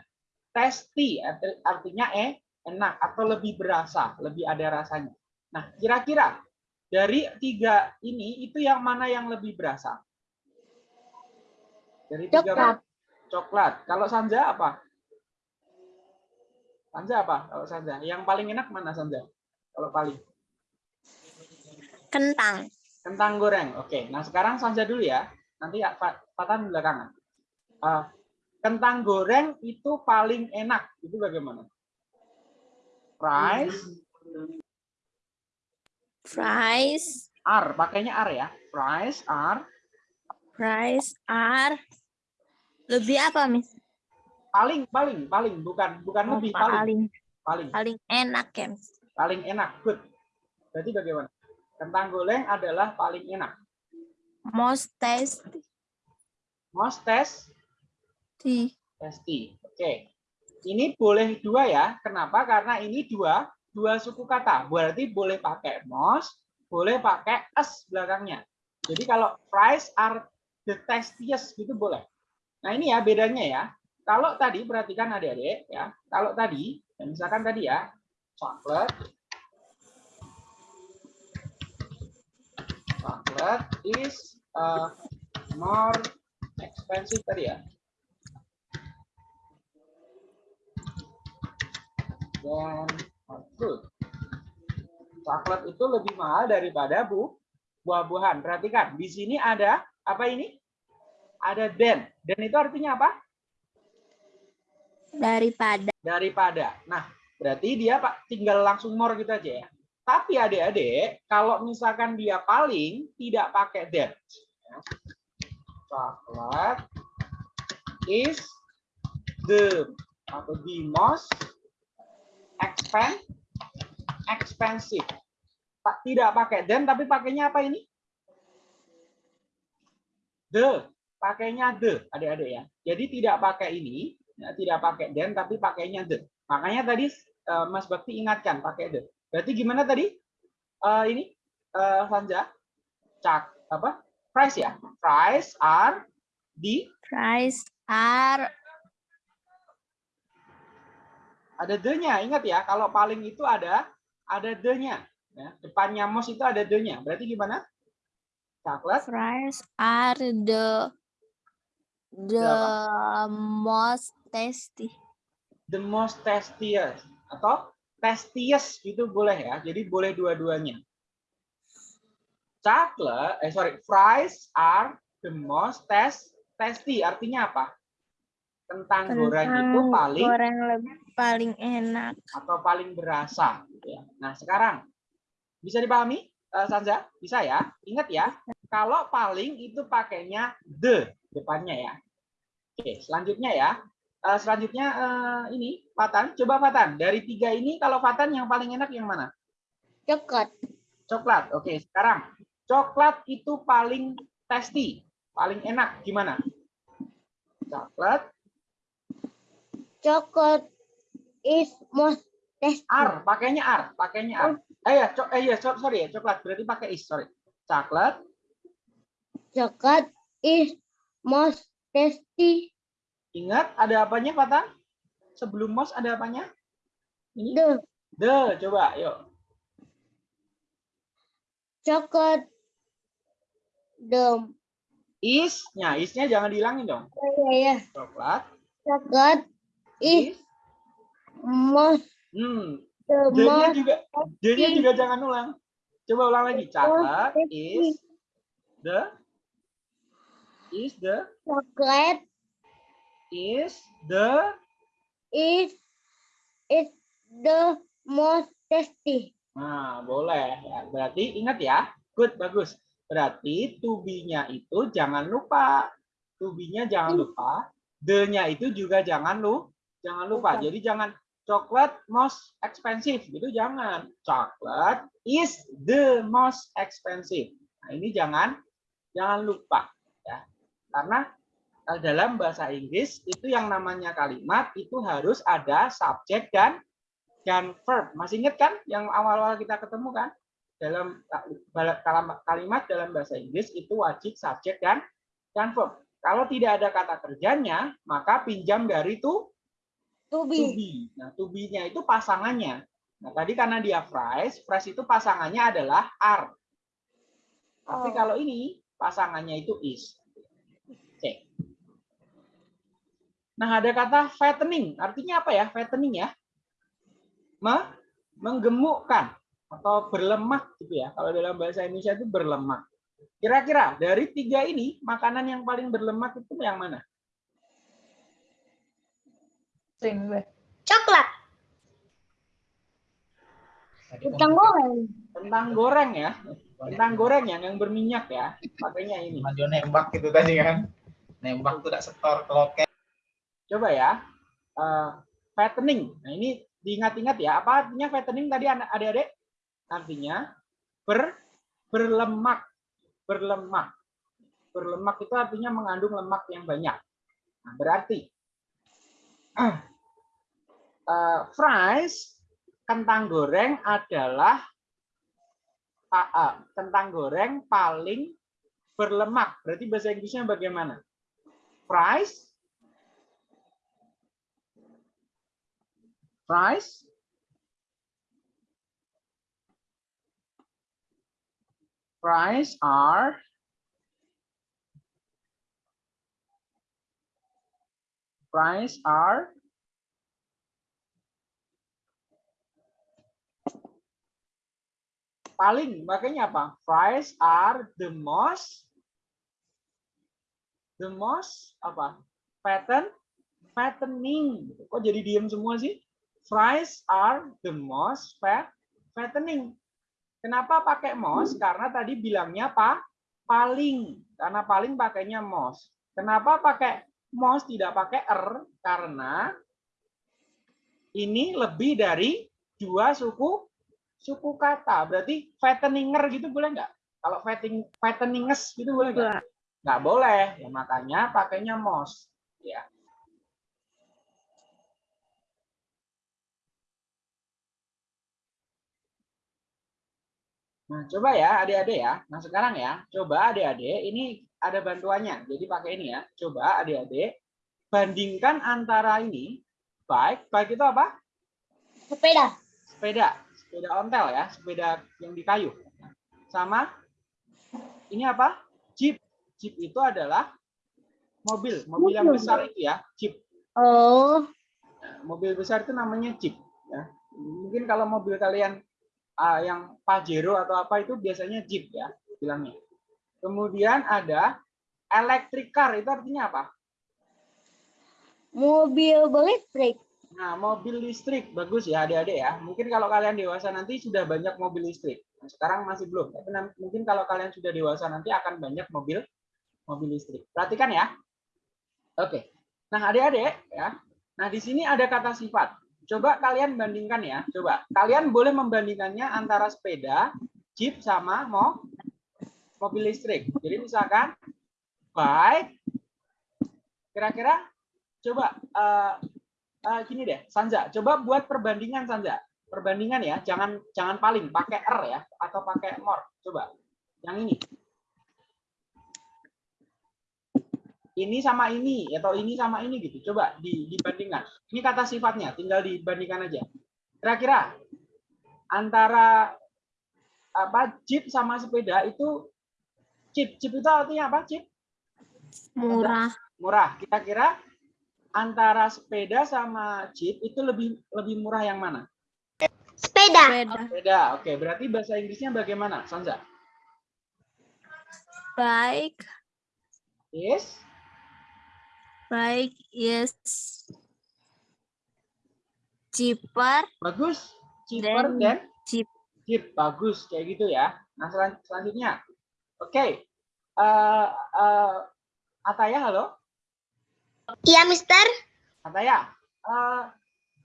Testi arti- artinya eh enak atau lebih berasa, lebih ada rasanya. Nah, kira-kira dari tiga ini itu yang mana yang lebih berasa? Dari tiga Coklat. coklat. Kalau Sanja apa? Sanja apa? Kalau Sanja, yang paling enak mana Sanja? Kalau paling Kentang. kentang goreng. Oke, nah sekarang Sanja dulu ya. Nanti ya, Pak Patan belakangan. Eh, kentang goreng itu paling enak. Itu bagaimana? Fries, Fries. are, pakainya are ya. Fries are Fries are lebih apa, Miss? paling paling paling bukan bukan Oh, lebih paling paling paling paling enak ya, Miss. paling enak. Good. Berarti bagaimana? Kentang goreng adalah paling enak. Most tasty. Most test Testi. Oke. Ini boleh dua ya. Kenapa? Karena ini dua dua suku kata. Berarti boleh pakai most, boleh pakai s belakangnya. Jadi kalau fries are the tastiest gitu boleh. Nah, ini ya bedanya ya. Kalau tadi perhatikan adik-adik ya. Kalau tadi, ya misalkan tadi ya, chocolate chocolate is uh, more expensive tadi ya. dan fruit. Coklat itu lebih mahal daripada bu buah-buahan. Perhatikan, di sini ada apa ini? Ada then. Dan itu artinya apa? Daripada Daripada. Nah, berarti dia Pak tinggal langsung more gitu aja ya. Tapi adik-adik, kalau misalkan dia paling tidak pakai that. Coklat is the atau the most expen expensive. Pak tidak pakai then tapi pakainya apa ini? The, pakainya the, adik-adik ya. Jadi tidak pakai ini, ya, tidak pakai then tapi pakainya the. Makanya tadi eh, Mas Bakti ingatkan pakai the. Berarti gimana tadi? Eh, ini eh, Sanja, cak apa? Price ya. Price are di fries are ada the-nya. Ingat ya, kalau paling itu ada ada the-nya. Ya, depannya mos itu ada the-nya. Berarti gimana? Coklat Fries are the the most tasty. the most tastiest atau tastiest gitu boleh ya. Jadi boleh dua-duanya. Chocolate, eh sorry, fries are the most test, tasty. Artinya apa? Kentang goreng itu Kentang paling goreng lebih paling enak. atau paling berasa. gitu ya. Nah sekarang bisa dipahami, eh, Sanza? Bisa ya? Ingat ya, kalau paling itu pakainya the depannya ya. Oke, selanjutnya ya. Eh, selanjutnya eh, ini Fatan, coba Fatan. Dari tiga ini kalau Fatan yang paling enak yang mana? Coklat. Coklat. Oke, sekarang coklat itu paling tasty, paling enak gimana? Coklat Coklat is most tasty. R, pakainya R, pakainya R. Eh ya, co- eh ya, so- sorry ya, coklat berarti pakai is, sorry. Coklat Coklat is most tasty. Ingat ada apanya, Fatan? Sebelum mos ada apanya? Ini The the, coba, yuk. coklat the Is-nya, is-nya jangan dihilangin dong. ya, ya. Coklat, coklat. Is. Most hmm, most juga, D-nya juga jangan ulang. Coba ulang lagi. Coklat. Is. The, is the, coklat. Is the, is. Is the most tasty. nah boleh. Berarti ingat ya, good, bagus. Berarti tubinya itu jangan lupa. Tubinya jangan lupa. The-nya itu juga jangan lu, jangan lupa. Jadi jangan coklat most expensive gitu jangan. Coklat is the most expensive. Nah, ini jangan jangan lupa ya. Karena dalam bahasa Inggris itu yang namanya kalimat itu harus ada subjek dan dan verb. Masih ingat kan yang awal-awal kita ketemu kan? Dalam kalimat dalam bahasa Inggris itu wajib subjek dan dan verb. Kalau tidak ada kata kerjanya, maka pinjam dari to To to be. be. Nah, to be-nya itu pasangannya. Nah, tadi karena dia phrase, phrase itu pasangannya adalah are. Tapi Oh. kalau ini pasangannya itu is. Oke. Nah, ada kata fattening. Artinya apa ya? Fattening ya. Me- menggemukkan atau berlemak gitu ya. Kalau dalam bahasa Indonesia itu berlemak. Kira-kira dari tiga ini makanan yang paling berlemak itu yang mana? Coklat. Kentang goreng. Kentang goreng ya. Kentang goreng ya, yang berminyak ya. Pakainya ini. Mas Jo nembak gitu tadi kan. Nembak tuh tak setor ke loket. Coba ya. eh, fattening. Nah, ini diingat-ingat ya. Apa artinya fattening tadi anak- adik-adik? Artinya ber berlemak. Berlemak. Berlemak itu artinya mengandung lemak yang banyak. Nah, berarti eh, fries kentang goreng adalah ah, ah, kentang goreng paling berlemak. Berarti bahasa Inggrisnya bagaimana? Fries fries fries are fries are paling makanya apa? Fries are the most the most apa? Fatten fattening kok jadi diem semua sih? Fries are the most fat fattening kenapa pakai most karena tadi bilangnya apa paling. Karena paling pakainya most kenapa pakai most tidak pakai er? Karena ini lebih dari dua suku suku kata. Berarti fatteninger gitu boleh nggak? Kalau fattening fatteninges gitu boleh nggak? Enggak. nggak boleh. Ya makanya pakainya most ya Nah, coba ya adik-adik ya. Nah, sekarang ya, coba adik-adik ini ada bantuannya. Jadi pakai ini ya. Coba adik-adik bandingkan antara ini bike, bike itu apa? Sepeda. Sepeda, sepeda ontel ya, sepeda yang di kayu. Sama Ini apa? Jeep. Jeep itu adalah mobil, mobil yang besar itu ya, Jeep. Oh, mobil besar itu namanya Jeep ya. Mungkin kalau mobil kalian ah, yang Pajero atau apa itu biasanya Jeep ya bilangnya. Kemudian ada electric car itu artinya apa? mobil listrik. Nah, mobil listrik bagus ya adik-adik ya. Mungkin kalau kalian dewasa nanti sudah banyak mobil listrik. Nah, sekarang masih belum, tapi mungkin kalau kalian sudah dewasa nanti akan banyak mobil mobil listrik. Perhatikan ya. Oke. Nah, adik-adik ya. Nah, di sini ada kata sifat. Coba kalian bandingkan ya. Coba. Kalian boleh membandingkannya antara sepeda, jeep sama mo mobil listrik. Jadi misalkan bike kira-kira coba eh, eh, gini deh, Sanza, coba buat perbandingan Sanza. Perbandingan ya, jangan jangan paling pakai R ya atau pakai more. Coba. Yang ini. Ini sama ini atau ini sama ini gitu. Coba di, dibandingkan. Ini kata sifatnya, tinggal dibandingkan aja. Kira-kira antara apa jeep sama sepeda itu jeep jeep itu artinya apa jeep Murah. murah kira-kira antara sepeda sama jeep itu lebih lebih murah yang mana Sepeda. Sepeda. sepeda oke berarti bahasa Inggrisnya bagaimana Sanza Bike. is Bike is cheaper bagus. Cheaper Then than jeep. jeep bagus. Kayak gitu ya. Nah selan- selanjutnya. Oke. Eh, eh, Ataya halo? Iya, Mister. Ataya eh,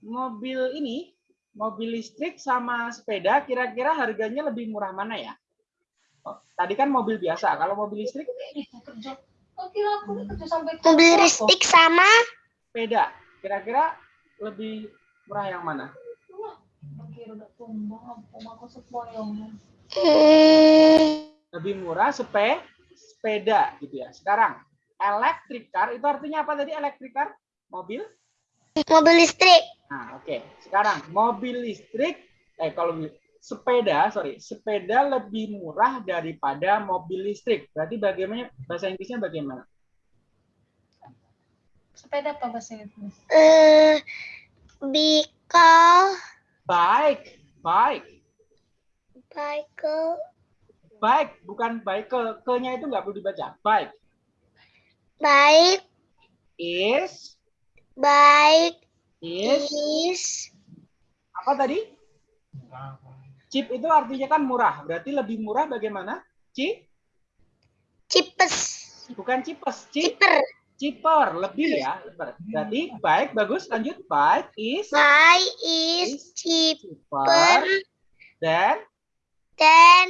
mobil ini mobil listrik sama sepeda kira-kira harganya lebih murah mana ya? Oh, tadi kan mobil biasa. Kalau mobil listrik kira aku ini kerja sampai Mobil kantor, listrik sama? Sepeda kira-kira lebih murah yang mana? Hmm, lebih murah sepe sepeda gitu ya. Sekarang electric car itu artinya apa tadi electric car? Mobil? Mobil listrik. nah oke. Sekarang mobil listrik eh kalau sepeda sorry sepeda lebih murah daripada mobil listrik. Berarti bagaimana bahasa Inggrisnya bagaimana? Sepeda apa bahasa Inggris? Eh, because bike bike. Bicycle, bike bukan bicycle ke-nya itu nggak perlu dibaca. Bike. Bike, is. Bike. Is. Is. Apa tadi cheap itu artinya kan murah. Berarti lebih murah bagaimana? Cheap cheapest, bukan cheapest cheap cheaper. cheaper lebih ya berarti baik bagus. Lanjut. Bike is? Bike is cheaper cheaper dan? Than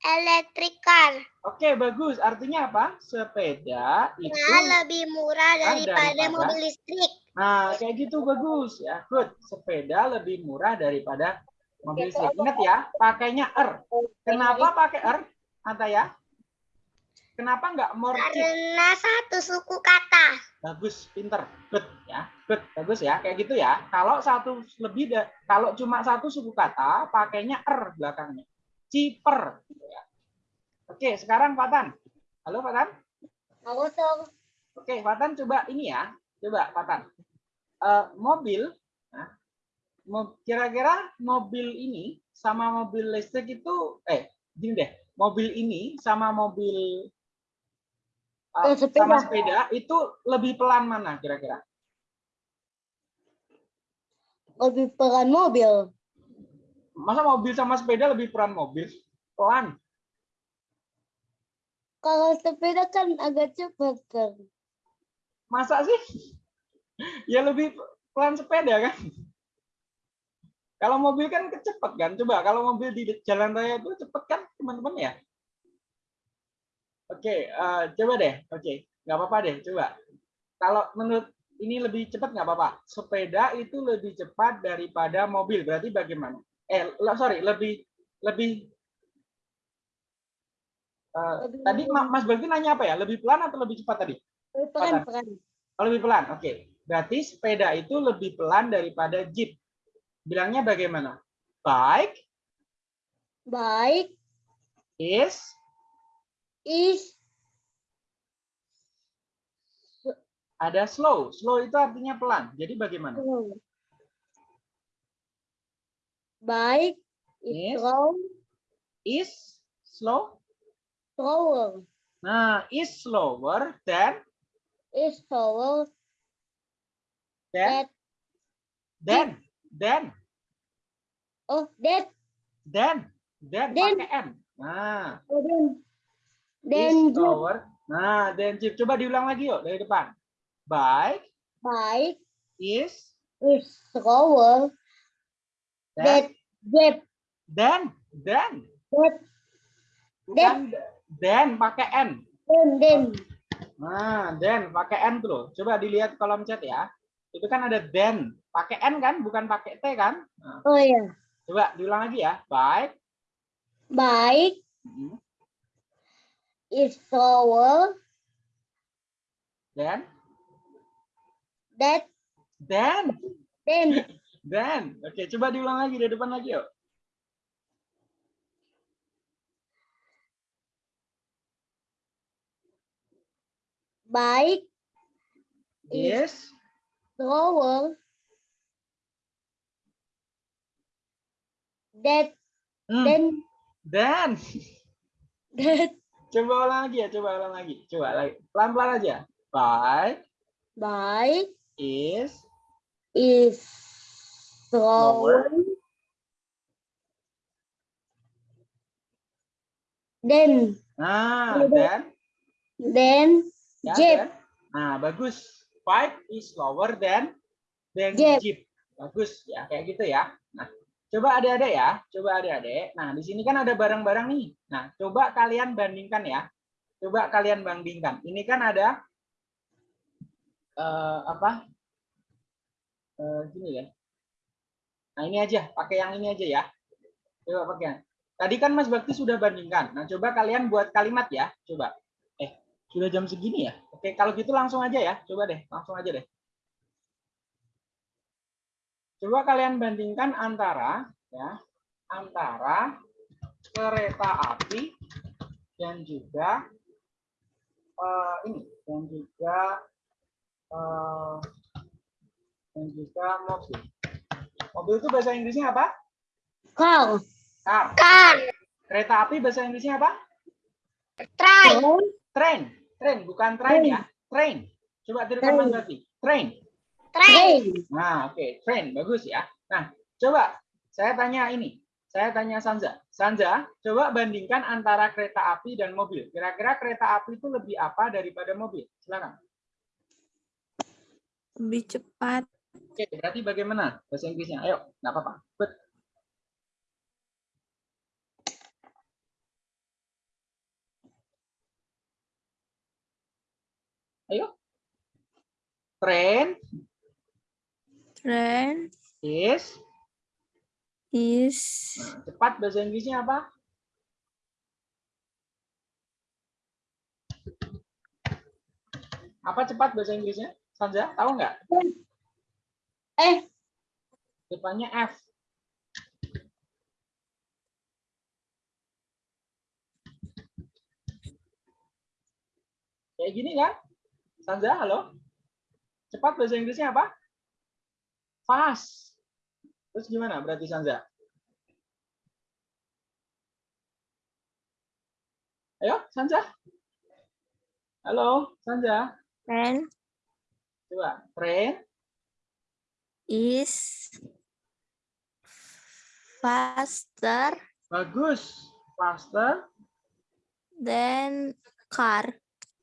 electric car. oke bagus. Artinya apa? Sepeda itu Nah, lebih murah daripada daripada- mobil listrik. nah kayak gitu bagus. Ya good. Sepeda lebih murah daripada mobil listrik ingat ya pakainya R. Kenapa pakai R? Ataya kenapa nggak more cheap Karena satu suku kata. bagus pinter. Good ya. Good bagus ya. Kayak gitu ya. Kalau satu lebih kalau cuma satu suku kata pakainya er belakangnya. Cheaper. Gitu ya. oke sekarang Fatan halo Fatan Aku tuh oke Fatan coba ini ya. Coba Fatan Eh, mobil mo- kira-kira mobil ini sama mobil listrik itu eh gini deh mobil ini sama mobil Eh, sepeda. sama sepeda itu lebih pelan mana kira-kira lebih pelan mobil. Masa mobil sama sepeda lebih peran mobil? Pelan. Kalau sepeda kan agak cepat kan. Masa sih? Ya lebih pelan sepeda kan? Kalau mobil kan kecepet kan? Coba kalau mobil di jalan raya itu cepet kan teman-teman ya? Oke, eh, coba deh. Oke, nggak apa-apa deh. Coba. Kalau menurut ini lebih cepat nggak apa-apa. Sepeda itu lebih cepat daripada mobil. Berarti bagaimana? Eh, sorry, lebih lebih eh, Lebih- tadi Ma- Mas Bagti nanya apa ya? Lebih pelan atau lebih cepat tadi? Lebih pelan pelan. Oh, lebih pelan. Oke. Berarti sepeda itu lebih pelan daripada jeep. Bilangnya bagaimana? Bike Baik, is is Ada slow. Slow itu artinya pelan. Jadi bagaimana? slow. Bike Is. is slow, Is slow. slower. Nah, is slower than Is slower than than than oh that than than Then. pakai n. Nah, oh, then is then jeep slower. Nah, then jeep. Coba diulang lagi yuk dari depan. Bike bike is is slower that jeep than than that bukan then pakai n. then then Nah, then pakai n tuh. Coba dilihat kolom chat ya. Itu kan ada then, pakai n kan, bukan pakai t kan? Nah, oh ya coba diulang lagi ya. Bike bike Mhm. is slower then that then then then. Oke, coba diulang lagi dari depan lagi yuk. bike Yes. slower that Hmm, then then. that Coba ulang lagi ya, coba ulang lagi. Coba lagi. Pelan-pelan aja. Bike bike is is Slower. then nah, then then ya, jeep then. Nah, bagus. Bike is slower than than Jeep. jeep. Bagus ya, kayak gitu ya. Nah, coba adik-adik ya, coba adik-adik. Nah, di sini kan ada barang-barang nih. Nah, coba kalian bandingkan ya. Coba kalian bandingkan. Ini kan ada eh, apa? Eh, gini ya. Nah, ini aja, pakai yang ini aja ya. Coba pakai. yang- Tadi kan Mas Bakti sudah bandingkan. Nah, coba kalian buat kalimat ya. Coba. Eh, sudah jam segini ya? Oke, kalau gitu langsung aja ya. Coba deh, langsung aja deh. Coba kalian bandingkan antara ya, antara kereta api dan juga eh, ini dan juga eh, dan juga mobil. Mobil itu bahasa Inggrisnya apa? car Car. car Kereta api bahasa Inggrisnya apa? train Train. Train, bukan train ya. Train. Coba tirukan Mas Train. Train. train Nah, oke, train bagus ya. Nah, coba saya tanya ini. Saya tanya Sanza. Sanza, coba bandingkan antara kereta api dan mobil. Kira-kira kereta api itu lebih apa daripada mobil? Silakan. Lebih cepat. Oke, berarti bagaimana bahasa Inggrisnya? Ayo, nggak apa-apa. But, Ayo. Train Train is is cepat bahasa Inggrisnya apa? Apa cepat bahasa Inggrisnya? Sanja, tahu nggak? eh Depannya F. Kayak gini kan? Sanja, halo? Cepat bahasa Inggrisnya apa? Fast. Terus gimana berarti Sanja? Ayo, Sanja. Halo, Sanja. train Coba, train is faster bagus. Faster. than car.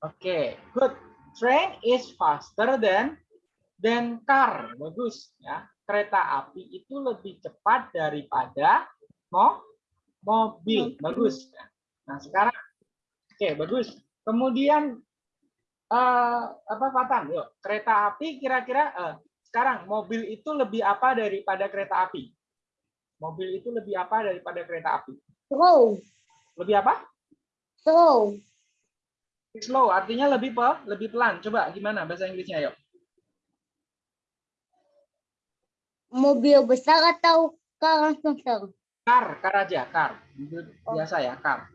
Oke, good. Train is faster than than car. Bagus ya. Kereta api itu lebih cepat daripada mo mobil. Bagus. ya. Nah, sekarang oke, bagus. Kemudian eh apa Fatan? Yuk, kereta api kira-kira eh, sekarang mobil itu lebih apa daripada kereta api? Mobil itu lebih apa daripada kereta api? slow Lebih apa? slow Slow artinya lebih pe, lebih pelan. Coba gimana bahasa Inggrisnya yuk? Mobil besar atau car besar Car, car aja, car. Itu biasa ya, car.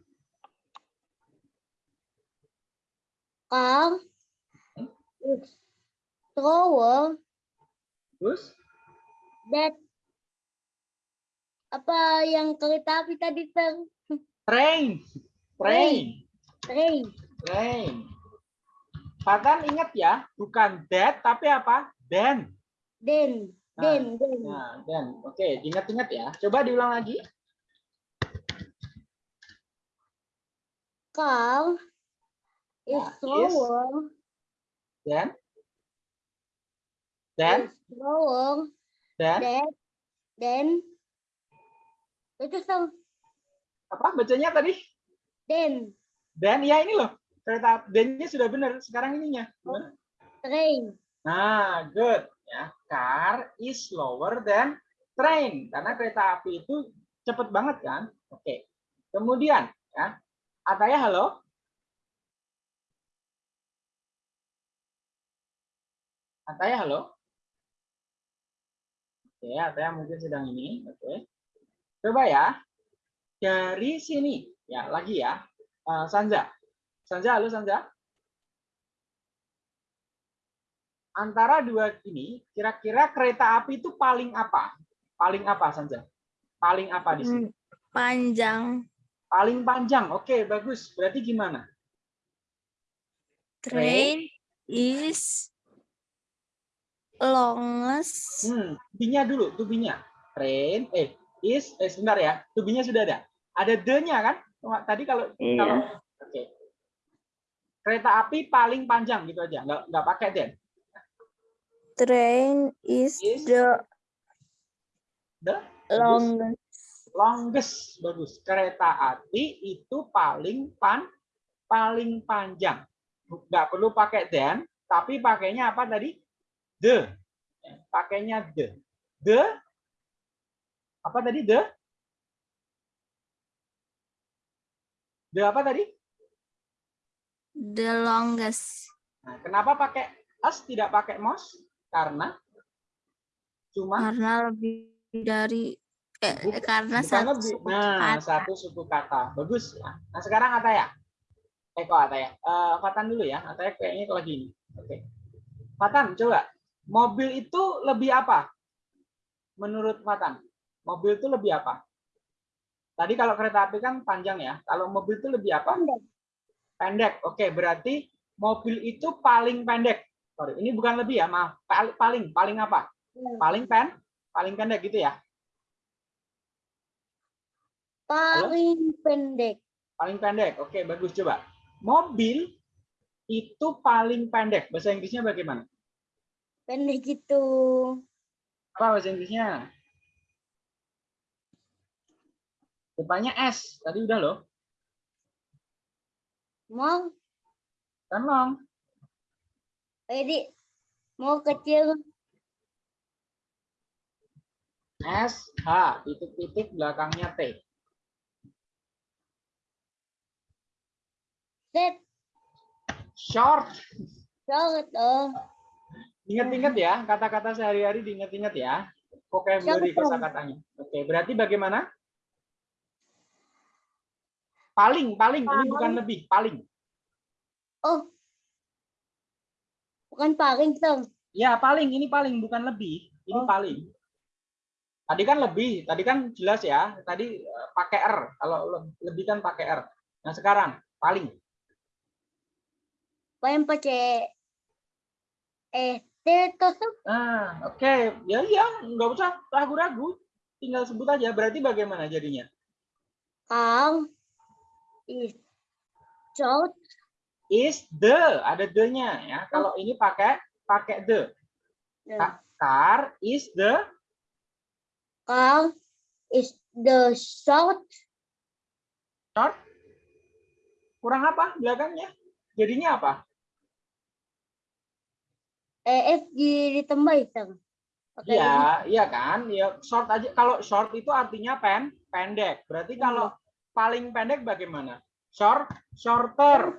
car is slower Terus? than apa yang kereta api tadi ter Train. Train. train Train. Fatan ingat ya, bukan that tapi apa? Then. then Nah, then then Nah, then. Oke, diingat-ingat ya. Coba diulang lagi. is Nah, is- slower. Then. is slower than then itu so Apa bacanya tadi? then Then ya ini loh. Kereta then-nya sudah benar. Sekarang ininya. Gimana? train Nah, good. Ya, car is slower than train. Karena kereta api itu cepet banget kan? Oke. Kemudian, ya. Ataya, halo? Ataya, halo? Oke, Ataya mungkin sedang ini. Oke. Coba ya. Dari sini. Ya, lagi ya. Eh, Sanja. Sanja, halo Sanja? Antara dua ini, kira-kira kereta api itu paling apa? Paling apa, Sanja? Paling apa di sini? Hmm, Panjang. Paling panjang. Oke, bagus. Berarti gimana? Train is longest. Hmm, tubinya dulu, tubinya. Train, eh, is, eh sebentar ya. Tubinya sudah ada. Ada the-nya kan? Tadi kalau Iya. kalau oke. Kereta api paling panjang gitu aja, nggak nggak pakai then. Train is Is the The longest. longest. Bagus. Kereta api itu paling pan paling panjang. Nggak perlu pakai then tapi pakainya apa tadi? The. Ya, pakainya the. The? Apa tadi the? The apa tadi? The longest. nah, kenapa pakai us tidak pakai most karena cuma Karena lebih dari eh, Buk- karena Bukan satu lebih. suku Nah, kata. satu suku kata. Bagus. ya. Nah, sekarang Ataya. Eh, kok Ataya? Eh, Fatan dulu ya. Ataya kayaknya kalau gini. Oke. Fatan, coba. Mobil itu lebih apa? Menurut Fatan. Mobil itu lebih apa? Tadi kalau kereta api kan panjang ya. Kalau mobil itu lebih apa? pendek Pendek. Oke, berarti mobil itu paling pendek. Sorry, ini bukan lebih ya, maaf. Paling, paling, paling apa? Paling pen, paling pendek gitu ya. paling pendek Paling pendek. Oke, bagus coba. Mobil itu paling pendek. Bahasa Inggrisnya bagaimana? pendek itu Apa bahasa Inggrisnya? Depannya S. Tadi udah loh. mau Kan long. Jadi mau kecil S, H. Titik-titik belakangnya T. set Short. short oh Ingat-ingat ya. Kata-kata sehari-hari diingat-ingat ya. Vocabulary kosakatanya. Oke, berarti bagaimana? Paling, paling. Ini bukan lebih. Paling. oh bukan paling dong Ya, paling ini paling bukan lebih. Ini Oh. paling. Tadi kan lebih, tadi kan jelas ya. Tadi eh, pakai R. Kalau le- lebih kan pakai R. Nah, sekarang paling. paling pakai eh Nah, oke. Ya ya, nggak usah ragu-ragu. Tinggal sebut aja. Berarti bagaimana jadinya? Kang is short Is the, ada the-nya ya. Kalau ini pakai pakai the. Nah, Car is the Kang is the short short. Kurang apa belakangnya? Jadinya apa? EF di ditambah itu. Pakai Iya, iya kan? Ya short aja. Kalau short itu artinya pen, pendek. Berarti kalau paling pendek bagaimana? Short, shorter.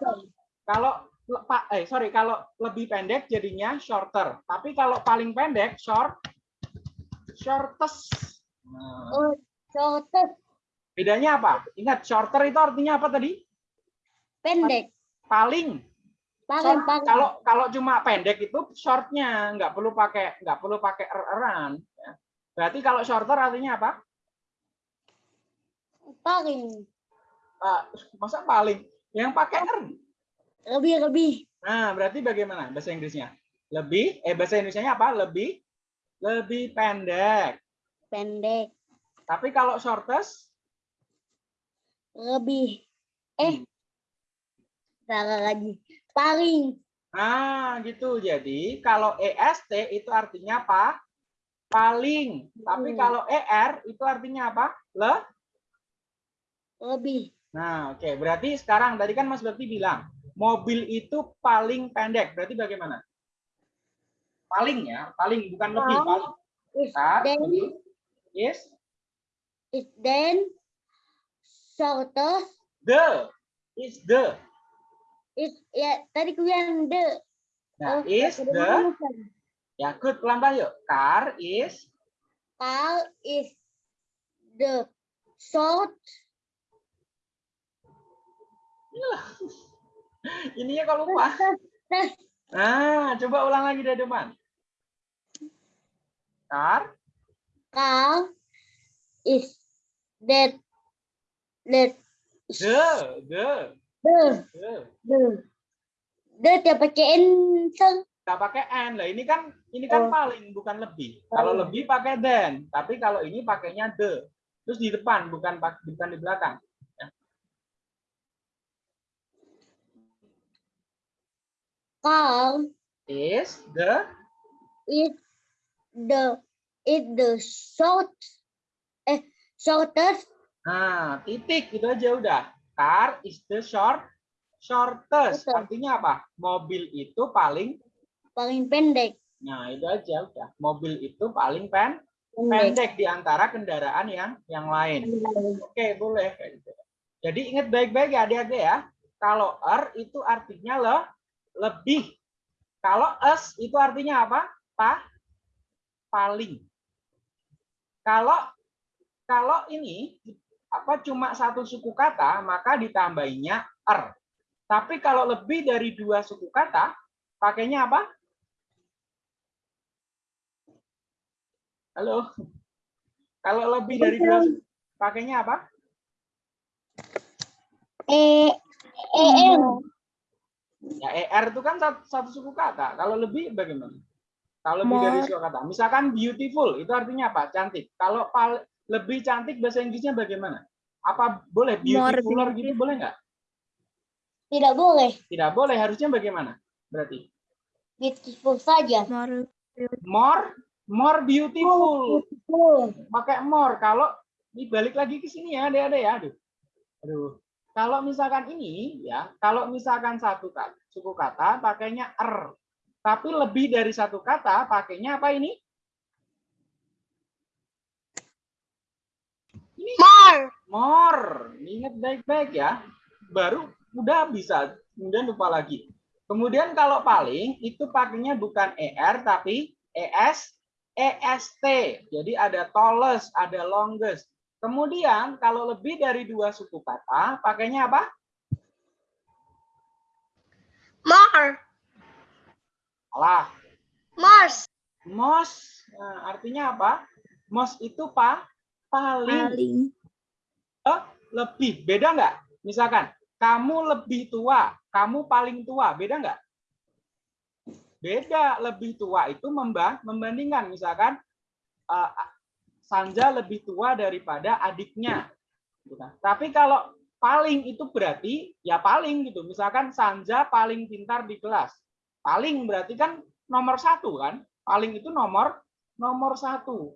Kalau le- pa- eh sorry, kalau lebih pendek jadinya shorter. Tapi kalau paling pendek short, shortest. Nah, oh short bedanya apa? Ingat, shorter itu artinya apa tadi? pendek Paling. Paling, Short, paling. kalau kalau cuma pendek itu shortnya nggak perlu pakai nggak perlu pakai er-eran. ya. Berarti kalau shorter artinya apa? Paling. Ah, masa paling yang pakai er. Lebih, lebih. Nah, berarti bagaimana bahasa Inggrisnya? Lebih eh bahasa Indonesianya apa? Lebih lebih pendek. Pendek. Tapi kalau shortest Lebih. Eh. Hmm. Salah lagi. Paling. Nah, gitu. Jadi kalau EST itu artinya apa? Paling. Tapi Hmm. kalau ER itu artinya apa? Le. Lebih. Nah, oke. Berarti sekarang tadi kan Mas Bakti bilang mobil itu paling pendek. Berarti bagaimana? Paling ya, paling bukan lebih. Paling. Is then. Yes. is then, shortest, The is the. is, ya, tadi ku bilang the. Nah, Oh, is the. bukan. Ya, good pelan-pelan yuk. Car is Car is the short, ininya kalau lupa. Nah, coba ulang lagi dari depan. Car car is that, that, the the the, the. the, the, dia pakai N. Nggak pakai n lah. Ini kan ini kan Oh. paling bukan lebih. Kalau Oh. lebih pakai then, tapi kalau ini pakainya the. Terus di depan bukan bukan di belakang. Car Is the is the, is the short, eh, shortest, Nah, titik itu aja udah. Car is the short shortest. Betul. Artinya apa? Mobil itu paling paling pendek. Nah, itu aja udah. Mobil itu paling pen Pendek. pendek di antara kendaraan yang yang lain. Oke, boleh kayak gitu. Jadi ingat baik-baik ya adik-adik ya. Kalau er itu artinya le, lebih. Kalau es itu artinya apa? Pa, paling. Kalau kalau ini apa cuma satu suku kata, maka ditambahinya er. Tapi kalau lebih dari dua suku kata, pakainya apa? Halo. Kalau lebih dari dua pakainya apa? E, E, R. Ya, ER itu kan satu, satu suku kata. Kalau lebih bagaimana? Kalau lebih dari suku kata. Misalkan beautiful, itu artinya apa? Cantik. Kalau pal- lebih cantik bahasa Inggrisnya bagaimana? Apa boleh More beautifuler gitu beautiful. boleh nggak? Tidak boleh. Tidak boleh. Harusnya bagaimana? Berarti Beautiful saja. More more more beautiful. Beautiful. Pakai more. Kalau dibalik lagi ke sini ya, ada-ada ya. Aduh. Aduh. Kalau misalkan ini ya, kalau misalkan satu kata, suku kata pakainya er. Tapi lebih dari satu kata pakainya apa ini? More. More. Ingat baik-baik ya. Baru udah bisa, kemudian lupa lagi. Kemudian kalau paling itu pakainya bukan ER tapi ES EST. Jadi ada tallest, ada longest. Kemudian kalau lebih dari dua suku kata, pakainya apa? More. Salah. Mars. Most. Nah, artinya apa? Most itu pa, paling. paling Oh, lebih. Beda nggak? Misalkan, kamu lebih tua, kamu paling tua. Beda nggak? Beda. Lebih tua itu memba- membandingkan. Misalkan, eh, Sanja lebih tua daripada adiknya. Gitu kan. Tapi kalau paling itu berarti ya paling gitu. Misalkan Sanja paling pintar di kelas. Paling berarti kan nomor satu kan. Paling itu nomor nomor satu.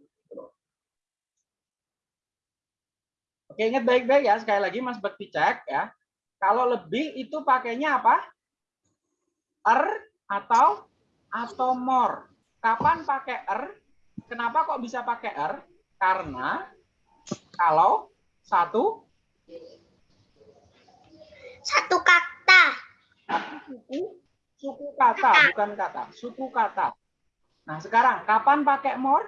Oke, ingat baik-baik ya. Sekali lagi Mas Bekti cek ya. Kalau lebih itu pakainya apa? Er atau atau more. Kapan pakai er? Kenapa kok bisa pakai er? Karena kalau satu Satu kata. suku suku kata bukan kata, suku kata. Nah, sekarang kapan pakai more?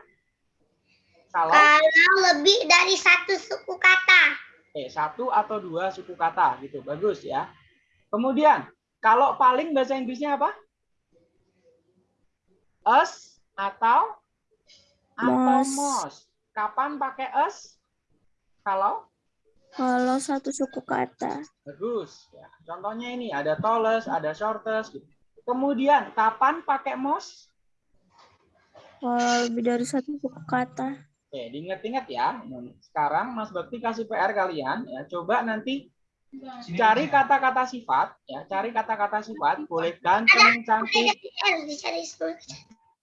Kalau Kalau lebih dari satu suku kata. eh, satu atau dua suku kata gitu. Bagus ya. Kemudian Kalau paling bahasa Inggrisnya apa? Us atau atau Mos. mos. Kapan pakai us? Kalau Kalau satu suku kata. bagus. Ya, contohnya ini ada tallest, ada shortest. Gitu. Kemudian kapan pakai mos? Kalau lebih dari satu suku kata. Oke, diingat-ingat ya. Sekarang Mas Bakti kasih PR kalian ya. Coba nanti Sini cari kata-kata sifat ya, cari kata-kata sifat, boleh ganteng, cantik,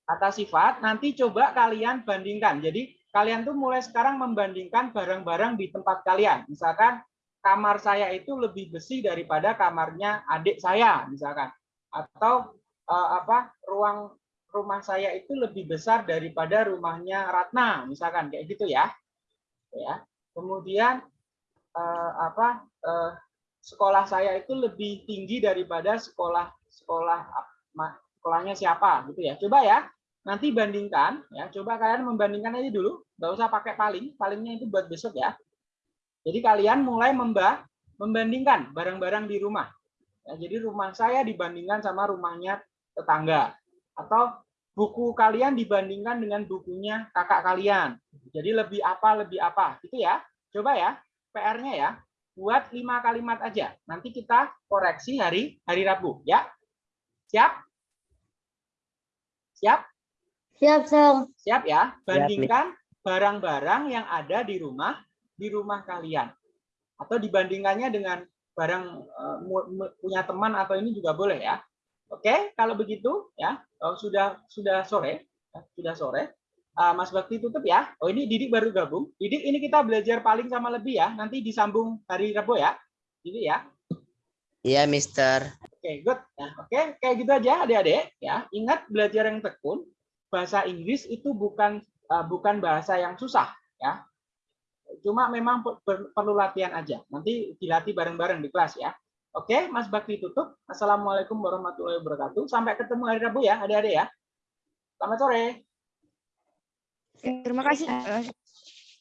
kata sifat, nanti coba kalian bandingkan. Jadi kalian tuh mulai sekarang membandingkan barang-barang di tempat kalian. Misalkan kamar saya itu lebih besi daripada kamarnya adik saya, misalkan. Atau eh, apa ruang rumah saya itu lebih besar daripada rumahnya Ratna, misalkan kayak gitu ya. Ya. Kemudian eh, apa eh, sekolah saya itu lebih tinggi daripada sekolah sekolah sekolahnya siapa gitu ya. Coba ya nanti bandingkan ya. Coba kalian membandingkan aja dulu. Nggak usah pakai paling. Palingnya itu buat besok ya. Jadi kalian mulai memba membandingkan barang-barang di rumah. Ya, jadi rumah saya dibandingkan sama rumahnya tetangga. Atau buku kalian dibandingkan dengan bukunya kakak kalian. Jadi lebih apa lebih apa. Gitu ya. Coba ya. PR-nya ya. Buat lima kalimat aja. Nanti kita koreksi hari hari Rabu ya. Siap? Siap Siap, Sir. Siap ya? Bandingkan barang-barang yang ada di rumah di rumah kalian. Atau dibandingkannya dengan barang mu- punya teman atau ini juga boleh ya. Oke, kalau begitu ya, oh, sudah sudah sore, ya, sudah sore. Ah, Mas Bakti tutup ya. Oh ini Didik baru gabung. Didik ini kita belajar paling sama lebih ya. Nanti disambung hari Rabu ya. Didik ya. Iya, Mister. Oke, good. Nah, oke, kayak gitu aja adik-adik ya. Ingat belajar yang tekun. Bahasa Inggris itu bukan eh, bukan bahasa yang susah ya. Cuma memang per- per- perlu latihan aja. Nanti dilatih bareng-bareng di kelas ya. Oke, Mas Bakti tutup. Assalamualaikum warahmatullahi wabarakatuh. Sampai ketemu hari Rabu ya, adik-adik ya. Selamat sore. Terima kasih.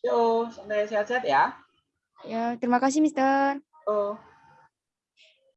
Yo, sampai sehat-sehat ya. Ya, terima kasih, Mister. Oh.